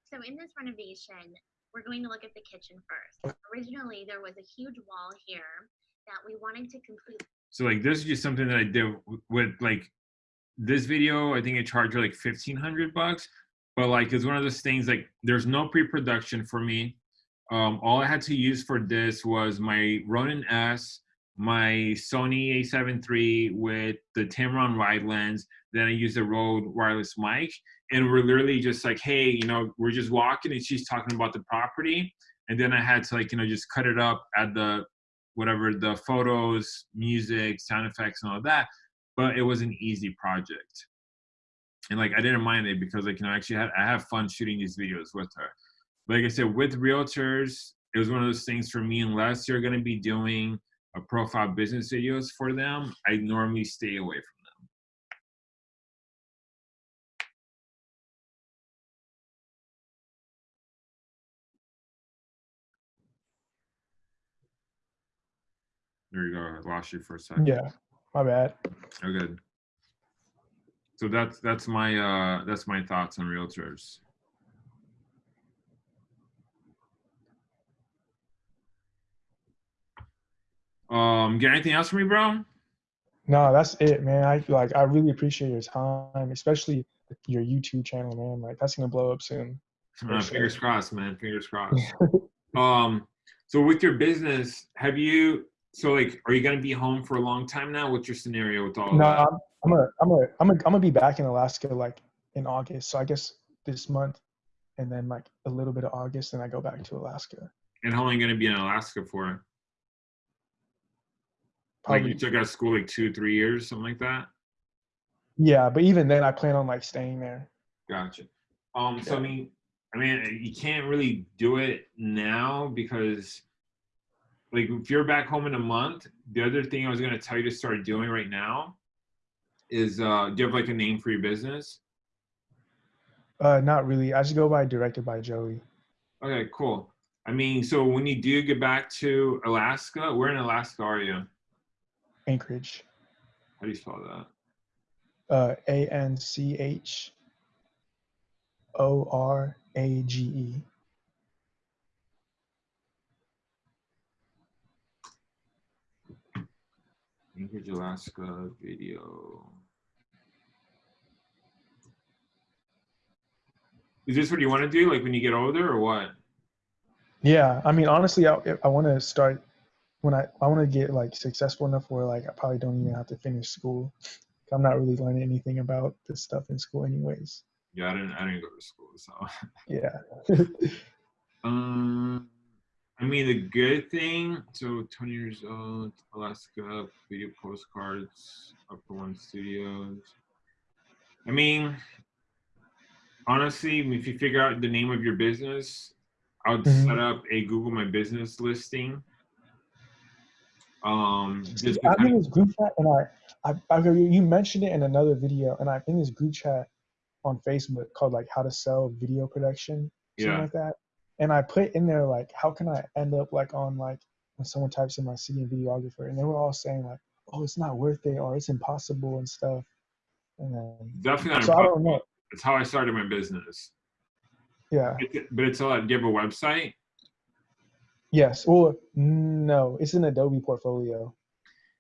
So in this renovation, we're going to look at the kitchen first. Originally, there was a huge wall here that we wanted to complete. So like this is just something that I did with like this video. I think I charged her like fifteen hundred bucks, but like it's one of those things like there's no pre-production for me. Um, all I had to use for this was my Ronin S, my Sony A7 III with the Tamron wide lens. Then I used a Rode wireless mic, and we're literally just like, hey, you know, we're just walking, and she's talking about the property, and then I had to like you know just cut it up at the whatever the photos, music, sound effects, and all that. But it was an easy project, and like I didn't mind it because like you know actually had, I have fun shooting these videos with her. Like I said, with realtors, it was one of those things for me. Unless you're gonna be doing profile business videos for them, I normally stay away from them. There you go. I lost you for a second. Yeah, my bad. Oh, good. So that's that's my uh, that's my thoughts on realtors. Um, get anything else from me, bro? No, that's it, man. I like I really appreciate your time, especially your YouTube channel, man. Like that's gonna blow up soon. Uh, fingers sure. crossed, man. Fingers crossed. um, so with your business, have you? So like, are you gonna be home for a long time now? What's your scenario with all of No, that? I'm I'm gonna I'm gonna I'm gonna I'm gonna be back in Alaska like in August. So I guess this month, and then like a little bit of August, and I go back to Alaska. And how long are you gonna be in Alaska for? Like you took out of school like two, three years, something like that. yeah, but even then, I plan on like staying there. Gotcha. Um, so I mean, I mean, you can't really do it now because, like, if you're back home in a month, the other thing I was gonna tell you to start doing right now is, uh, do you have like a name for your business? Uh, not really. I just go by directed by Joey. Okay, cool. I mean, so when you do get back to Alaska, where in Alaska are you? Anchorage. How do you spell that? Uh, A N C H O R A G E. Anchorage, Alaska video. Is this what you want to do, like when you get older, or what? Yeah, I mean, honestly, I I want to start when I I want to get like successful enough where like I probably don't even have to finish school. I'm not really learning anything about this stuff in school, anyways. Yeah, I didn't. I didn't go to school, so. Yeah. Um, I mean, the good thing. So, 20 years old, Alaska, video postcards, Upper One Studios. I mean, honestly, if you figure out the name of your business, I would Mhm. set up a Google My Business listing. Um, I'm in this group chat, and I, I, I you mentioned it in another video, and I'm in this group chat on Facebook called like how to sell video production, something Yeah. like that. And I put in there like, how can I end up like on like when someone types in my city and videographer, and they were all saying like, oh, it's not worth it or it's impossible and stuff. And then, definitely not so I don't know. It's how I started my business. Yeah. It- But it's a lot. Do you have a website? Yes. Well, no, it's an Adobe portfolio.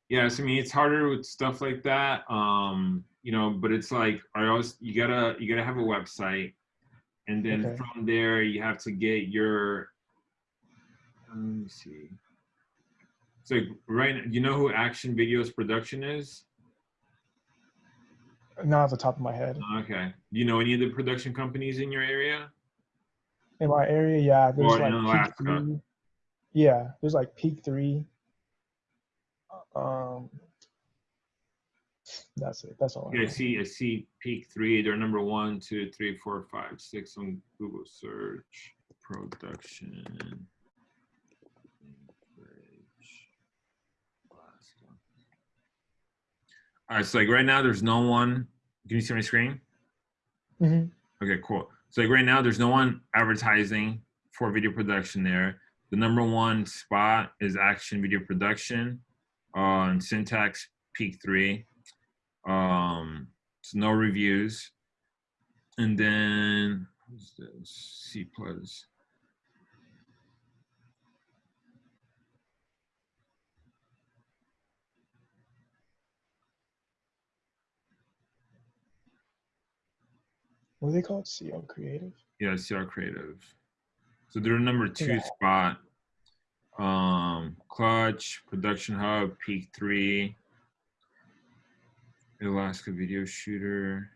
Yes, I mean it's harder with stuff like that. Um, you know, but it's like I always you gotta you gotta have a website, and then Okay. from there you have to get your. Let me see. So like, right, you know who Action Videos Production is? Not off the top of my head. Okay. Do you know any of the production companies in your area? In my area, yeah, there's Or in like Peak Alaska. Yeah, there's like Peak Three. Um, that's it. That's all. I Yeah, I see. I see. Peak three. They're number one, two, three, four, five, six on Google search. Production. All right. So like right now, there's no one. Can you see my screen? Mhm. Okay, cool. So like right now, there's no one advertising for video production there. The number one spot is Action Video Production on Syntax Peak Three. Um, so no reviews. And then what's this? C plus. What are they called? CO Creative. Yeah, CR Creative. So they're number two Yeah. spot. Um, Clutch, Production Hub, Peak Three, Alaska Video Shooter.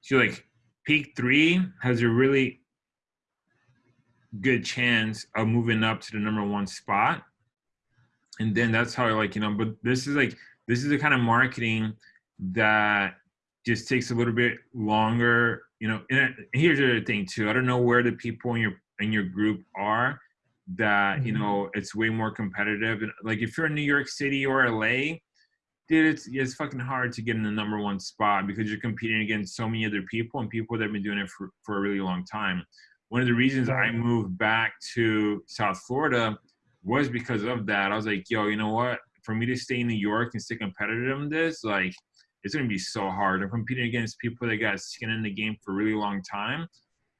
So like Peak Three has a really good chance of moving up to the number one spot. And then that's how like, you know, but this is like this is the kind of marketing that just takes a little bit longer, you know. And here's the other thing too. I don't know where the people in your in your group are that you Mhm. know it's way more competitive. And like if you're in New York City or LA, dude, it's it's fucking hard to get in the number one spot because you're competing against so many other people and people that have been doing it for, for a really long time. One of the reasons I moved back to South Florida was because of that. I was like, yo, you know what? For me to stay in New York and stay competitive in this, like, it's gonna be so hard. I'm competing against people that got skin in the game for a really long time.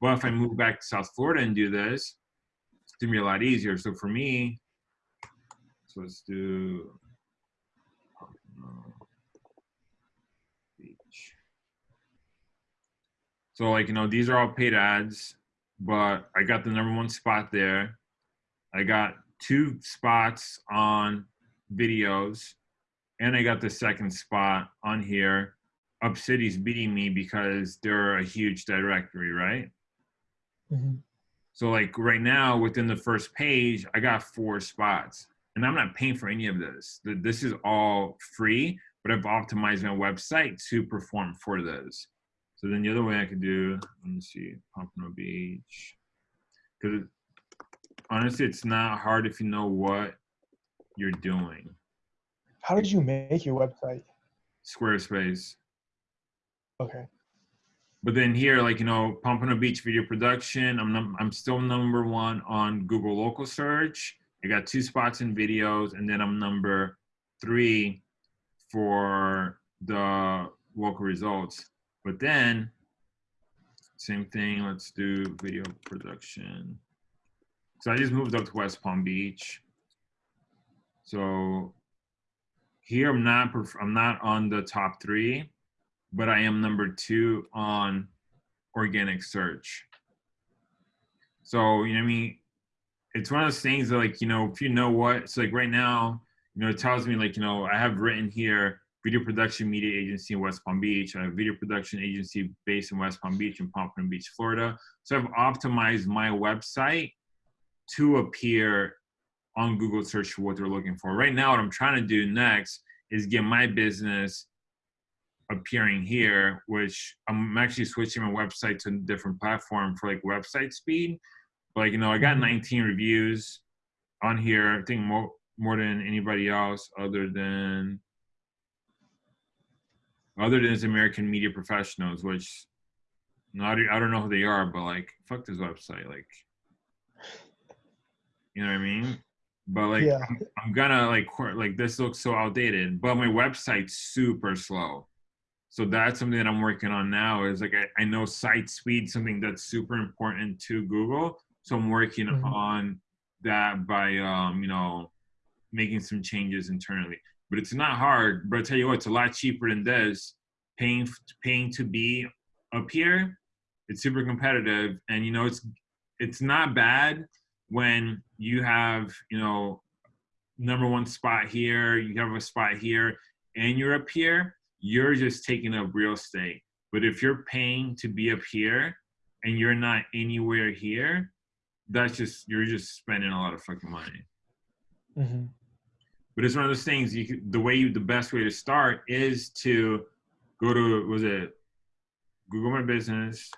Well, if I move back to South Florida and do this, it's gonna be a lot easier. So for me, so let's do. So like you know, these are all paid ads, but I got the number one spot there. I got two spots on videos, and I got the second spot on here. UpCity's beating me because they're a huge directory, right? hmm So like right now, within the first page, I got four spots, and I'm not paying for any of this. This is all free, but I've optimized my website to perform for those. So then the other way I could do, let me see, Pompano Beach, because honestly, it's not hard if you know what you're doing. How did you make your website? Squarespace. Okay. But then here, like you know, Pompano Beach video production, I'm num- I'm still number one on Google local search. I got two spots in videos, and then I'm number three for the local results. But then, same thing. Let's do video production. So I just moved up to West Palm Beach. So here I'm not I'm not on the top three but I am number two on organic search. So, you know I mean? It's one of those things that like, you know, if you know what, it's like right now, you know, it tells me like, you know, I have written here video production media agency in West Palm Beach. I have video production agency based in West Palm Beach in Pompano Beach, Florida. So I've optimized my website to appear on Google search for what they're looking for. Right now, what I'm trying to do next is get my business appearing here, which I'm actually switching my website to a different platform for like website speed. But like, you know, I got Mhm. 19 reviews on here. I think more more than anybody else other than other than American Media Professionals, which I don't- I don't know who they are, but like fuck this website. Like you know what I mean? But like Yeah. I'm, I'm gonna like like this looks so outdated, but my website's super slow. So that's something that I'm working on now. Is like I, I know site speed, something that's super important to Google. So I'm working Mhm. on that by um, you know making some changes internally. But it's not hard. But I tell you what, it's a lot cheaper than this. Paying paying to be up here, it's super competitive, and you know it's it's not bad when you have you know number one spot here, you have a spot here, and you're up here. You're just taking up real estate. But if you're paying to be up here and you're not anywhere here, that's just you're just spending a lot of fucking money. hmm But it's one of those things. You the way you the best way to start is to go to was it Google My Business,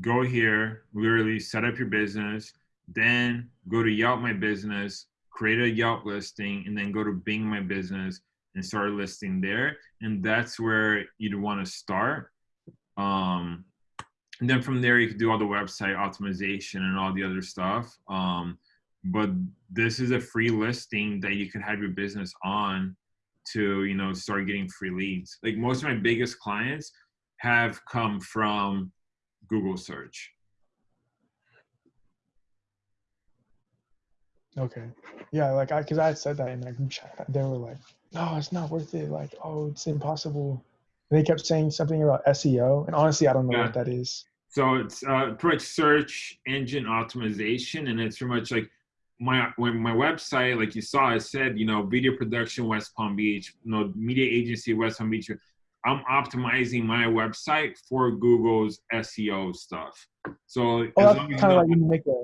go here, literally set up your business, then go to Yelp My Business, create a Yelp listing, and then go to Bing My Business and start listing there. And that's where you'd want to start. Um, and then from there, you can do all the website optimization and all the other stuff. Um, but this is a free listing that you can have your business on to you know start getting free leads like most of my biggest clients have come from google search Okay. Yeah, like I, cause I had said that in that group chat. They were like, "No, it's not worth it. Like, oh, it's impossible." And they kept saying something about SEO, and honestly, I don't know Yeah. what that is. so it's uh pretty much search engine optimization and it's pretty much like my when my website like you saw it said you know video production west palm beach you know media agency west palm beach i'm optimizing my website for google's seo stuff. So Oh, that's long as you kind of like when you make a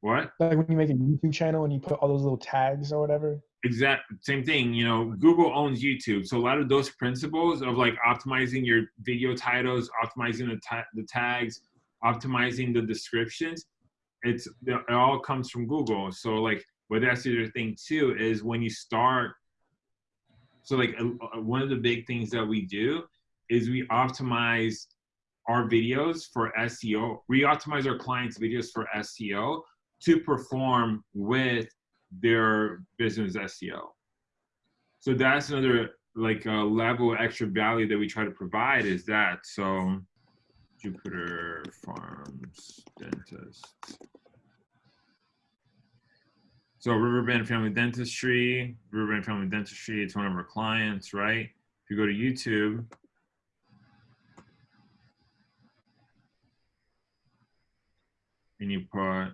what? like when you make a YouTube channel and you put all those little tags or whatever. exact same thing you know google owns youtube. So a lot of those principles of like optimizing your video titles optimizing the, ta- the tags optimizing the descriptions it's it all comes from google. So like but that's the other thing too is when you start so like uh, uh, one of the big things that we do is we optimize our videos for SEO. We optimize our clients' videos for SEO to perform with their business SEO. So that's another like a level of extra value that we try to provide is that. So Jupiter Farms Dentist. So Riverbend Family Dentistry, Riverbend Family Dentistry, it's one of our clients, right? If you go to YouTube, and you put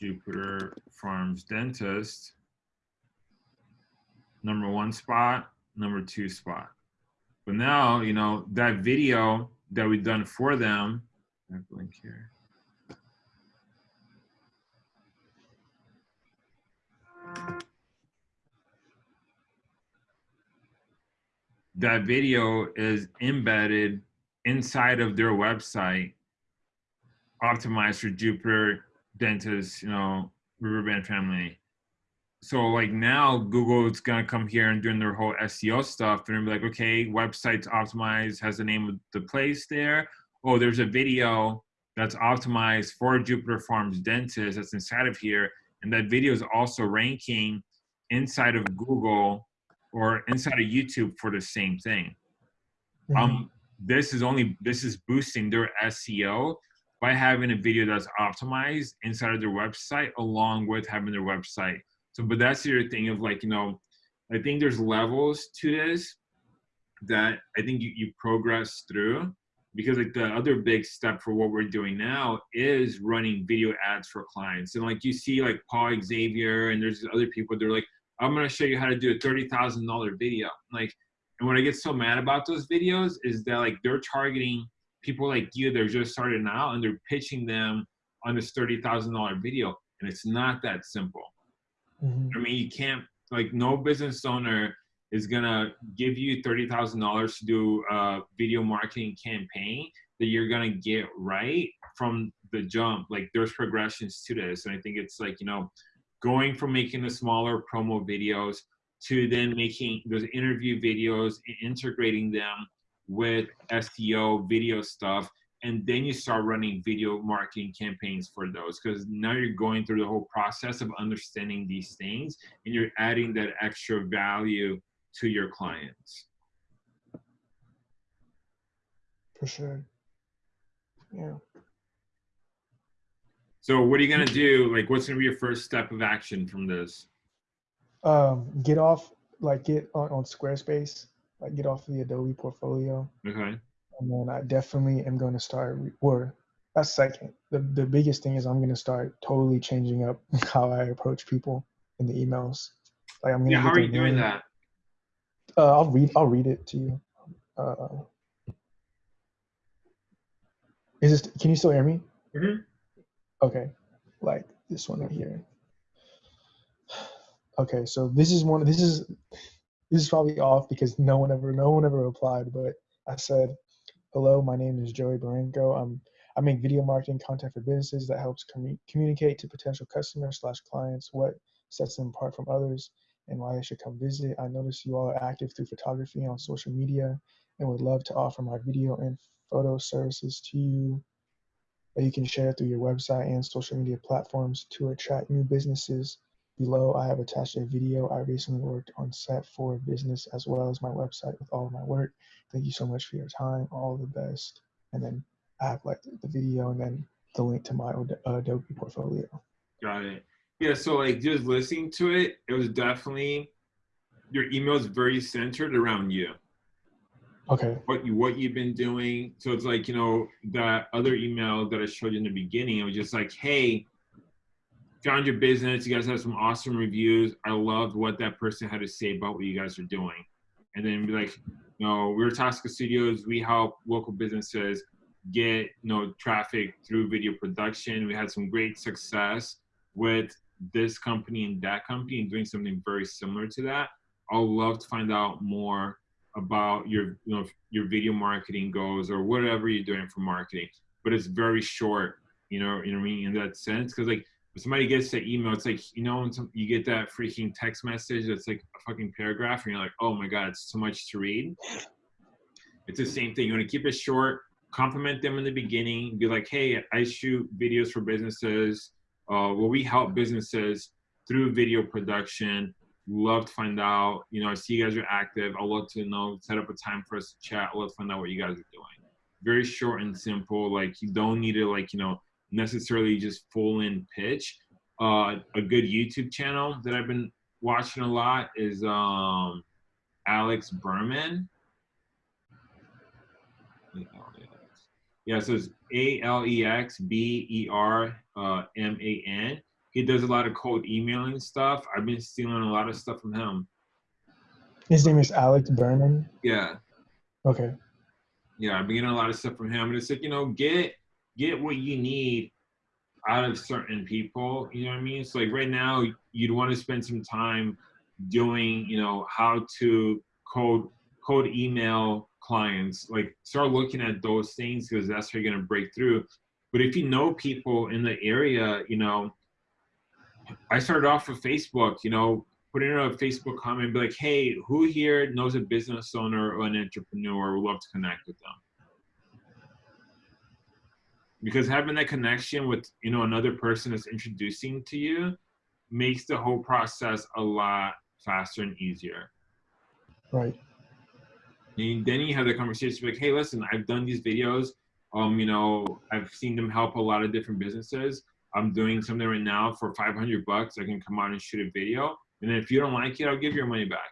Jupiter Farms Dentist, number one spot, number two spot. But now, you know, that video that we've done for them, I blink here. That video is embedded inside of their website, optimized for Jupiter Dentist, you know, Riverbend family. So like now Google's gonna come here and doing their whole SEO stuff. They're gonna be like, okay, website's optimized, has the name of the place there. Oh, there's a video that's optimized for Jupiter Farms Dentist that's inside of here. And that video is also ranking inside of Google or inside of YouTube for the same thing. Mhm. Um, this is only this is boosting their SEO by having a video that's optimized inside of their website along with having their website. So, but that's your thing of like, you know, I think there's levels to this that I think you, you progress through because like the other big step for what we're doing now is running video ads for clients. And like you see like Paul Xavier and there's other people, they're like, I'm gonna show you how to do a $30,000 video. Like, and what I get so mad about those videos is that like they're targeting people like you that are just starting out and they're pitching them on this $30,000 video. And it's not that simple. Mhm. I mean, you can't like no business owner is gonna give you thirty thousand dollars to do a video marketing campaign that you're gonna get right from the jump. Like there's progressions to this, and I think it's like you know, going from making the smaller promo videos to then making those interview videos and integrating them with SEO video stuff and then you start running video marketing campaigns for those because now you're going through the whole process of understanding these things and you're adding that extra value to your clients For sure. Yeah. So what are you going to do like what's going to be your first step of action from this Um, get off, like, get on, on Squarespace, like, get off the Adobe portfolio. okay And then I definitely am going to start, or that's second. The, the biggest thing is I'm going to start totally changing up how I approach people in the emails. Like, I'm going to yeah how are you doing that Uh, I'll read. I'll read it to you. Uh, is this? Can you still hear me? Mhm. Okay, like this one right here. Okay, so this is one. This is this is probably off because no one ever no one ever replied. But I said, "Hello, my name is Joey Baranko. I'm I make video marketing content for businesses that helps commu- communicate to potential customers slash clients what sets them apart from others and why they should come visit. I notice you all are active through photography on social media and would love to offer my video and photo services to you that you can share through your website and social media platforms to attract new businesses. Below, I have attached a video I recently worked on set for business as well as my website with all of my work. Thank you so much for your time. All the best. And then I have like the video and then the link to my Od- uh, Adobe portfolio. got it yeah so like just listening to it it was definitely your email is very centered around you Okay. what you what you've been doing. So it's like you know that other email that I showed you in the beginning. It was just like, hey, found your business. You guys have some awesome reviews. I loved what that person had to say about what you guys are doing. And then be like, you know, we're Tosca Studios. We help local businesses get you know traffic through video production. We had some great success with this company and that company and doing something very similar to that. I'll love to find out more about your you know your video marketing goals or whatever you're doing for marketing but it's very short you know you know what i mean in that sense because like if somebody gets the email it's like you know some, you get that freaking text message that's like a fucking paragraph and you're like oh my god it's too much to read It's the same thing. You want to keep it short, compliment them in the beginning, be like, hey, I shoot videos for businesses. Uh, well, we help businesses through video production. Love to find out. You know, I see you guys are active. I'd love to know, set up a time for us to chat. I'd love to find out what you guys are doing. Very short and simple. Like, you don't need to, like, you know, necessarily just full in pitch. Uh, a good YouTube channel that I've been watching a lot is um, Alex Berman. Yeah, so it's A L E X B E R uh, M A N. He does a lot of cold emailing stuff. I've been stealing a lot of stuff from him. His name is Alex Berman. Yeah, Okay. yeah, I've been getting a lot of stuff from him. And it's like, you know, get get what you need out of certain people. You know what I mean? So like right now, you'd want to spend some time doing, you know, how to code code email clients. Like start looking at those things because that's how you're gonna break through. But if you know people in the area, you know, I started off with Facebook, you know, put in a Facebook comment, be like, hey, who here knows a business owner or an entrepreneur? Would love to connect with them. Because having that connection with, you know, another person that's introducing to you makes the whole process a lot faster and easier. Right. And then you have the conversation like, hey, listen, I've done these videos. Um, you know, I've seen them help a lot of different businesses. I'm doing something right now for 500 bucks. I can come out and shoot a video. And if you don't like it, I'll give your money back.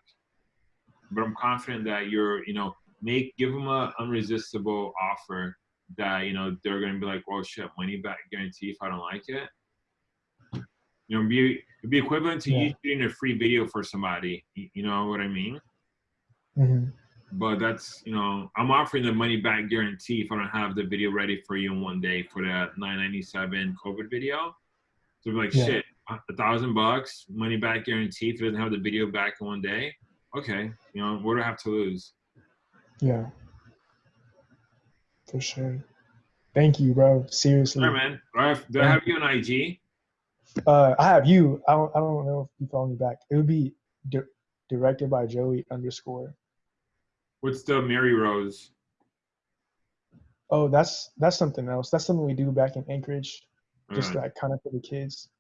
But I'm confident that you're, you know, make give them a unresistible offer that you know they're gonna be like, well, shit, money back guarantee if I don't like it. You know, be it'd be equivalent to Yeah. you shooting a free video for somebody. You know what I mean? hmm but that's you know i'm offering the money back guarantee if i don't have the video ready for you in one day for that 997 covid video so like Yeah. shit a thousand bucks money back guarantee if it doesn't have the video back in one day okay you know what do I have to lose Yeah. For sure. Thank you, bro. Seriously. all right man do I have, do I have you on ig Uh, I have you. I don't. I don't know if you follow me back. It would be di- directed by Joey underscore. What's the mary rose Oh, that's that's something else. That's something we do back in Anchorage, just Alright. like kind of for the kids.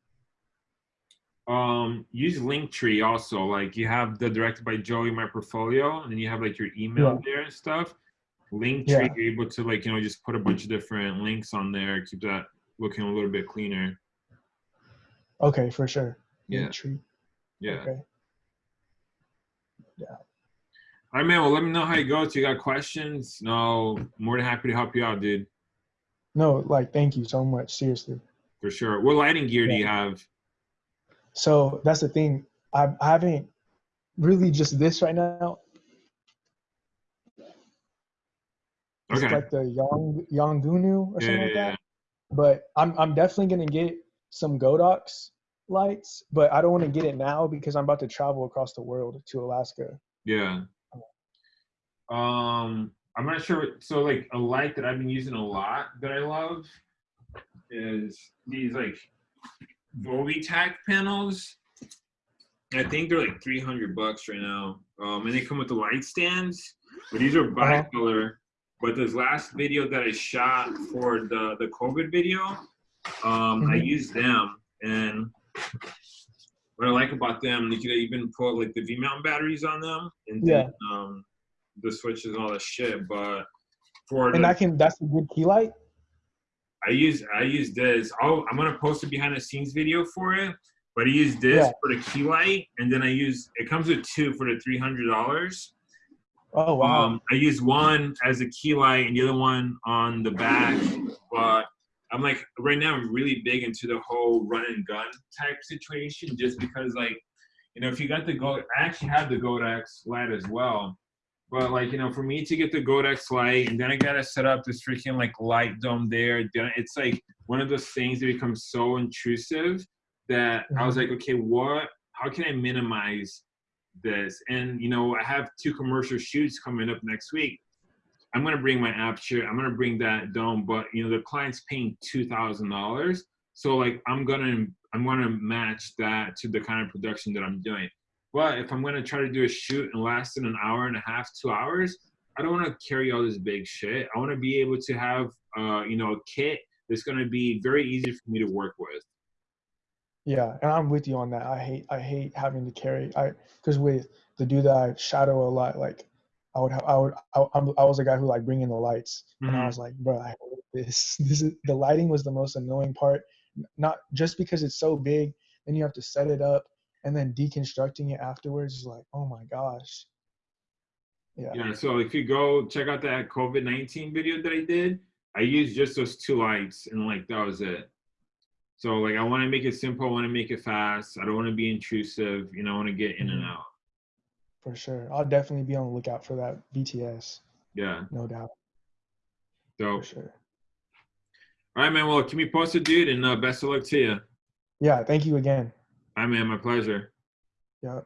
um use linktree also like you have the directed by joey my portfolio and then you have like your email Yeah. there and stuff linktree Yeah. you're able to like you know just put a bunch of different links on there keep that looking a little bit cleaner Okay, for sure. Yeah. Tree. yeah Okay. All right man well let me know how you go if you got questions no more than happy to help you out dude No, like thank you so much. Seriously. for sure what lighting gear do you have So that's the thing. I, I haven't really just this right now. It's okay like the Yang Yongnuo or yeah, something like yeah. that. But I'm I'm definitely gonna get some Godox lights, but I don't want to get it now because I'm about to travel across the world to Alaska. Yeah. Um, I'm not sure. So like a light that I've been using a lot that I love is these like Volvitac panels. I think they're like 300 bucks right now. Um, and they come with the light stands, but these are Uh-huh. bicolor. But this last video that I shot for the the COVID video, um, I Mhm. used them, and what I like about them, you could even put like the V mount batteries on them, and then um, the switches and all that shit. But for And the, I can that's a good key light. I use I use this. I'll, I'm gonna post a behind the scenes video for it. But I use this Yeah. for the key light, and then I use it comes with two for the three hundred dollars. Oh wow. Um, I use one as a key light and the other one on the back. But I'm like right now I'm really big into the whole run and gun type situation, just because like you know if you got the go, I actually have the Godox light as well. But like you know, for me to get the Godox light and then I gotta set up this freaking like light dome there, it's like one of those things that becomes so intrusive that I was mm-hmm. like, okay, what? How can I minimize this? And you know, I have two commercial shoots coming up next week. I'm gonna bring my Aputure. I'm gonna bring that dome, but you know, the client's paying two thousand dollars, so like I'm gonna I'm gonna match that to the kind of production that I'm doing. But if I'm gonna try to do a shoot and last in an hour and a half, two hours, I don't want to carry all this big shit. I want to be able to have, uh, you know, a kit that's going to be very easy for me to work with. Yeah, and I'm with you on that. I hate I hate having to carry I because with the dude that I shadow a lot, like I would have I would I, I'm, I was a guy who like bring in the lights, and I Mhm. was like, bro, I hate this. This is the lighting was the most annoying part. Not just because it's so big, then you have to set it up, and then deconstructing it afterwards is like, oh my gosh. Yeah. Yeah, so if you go check out that COVID 19 video that I did, I used just those two lights and like that was it. So like I want to make it simple, I want to make it fast. I don't want to be intrusive, you know, I want to get in and Mhm. out. For sure. I'll definitely be on the lookout for that BTS, Yeah. no doubt. So For sure. all right, man. Well, keep me posted, dude, and uh, best of luck to you. Yeah, thank you again. Right, man. My pleasure. Yeah.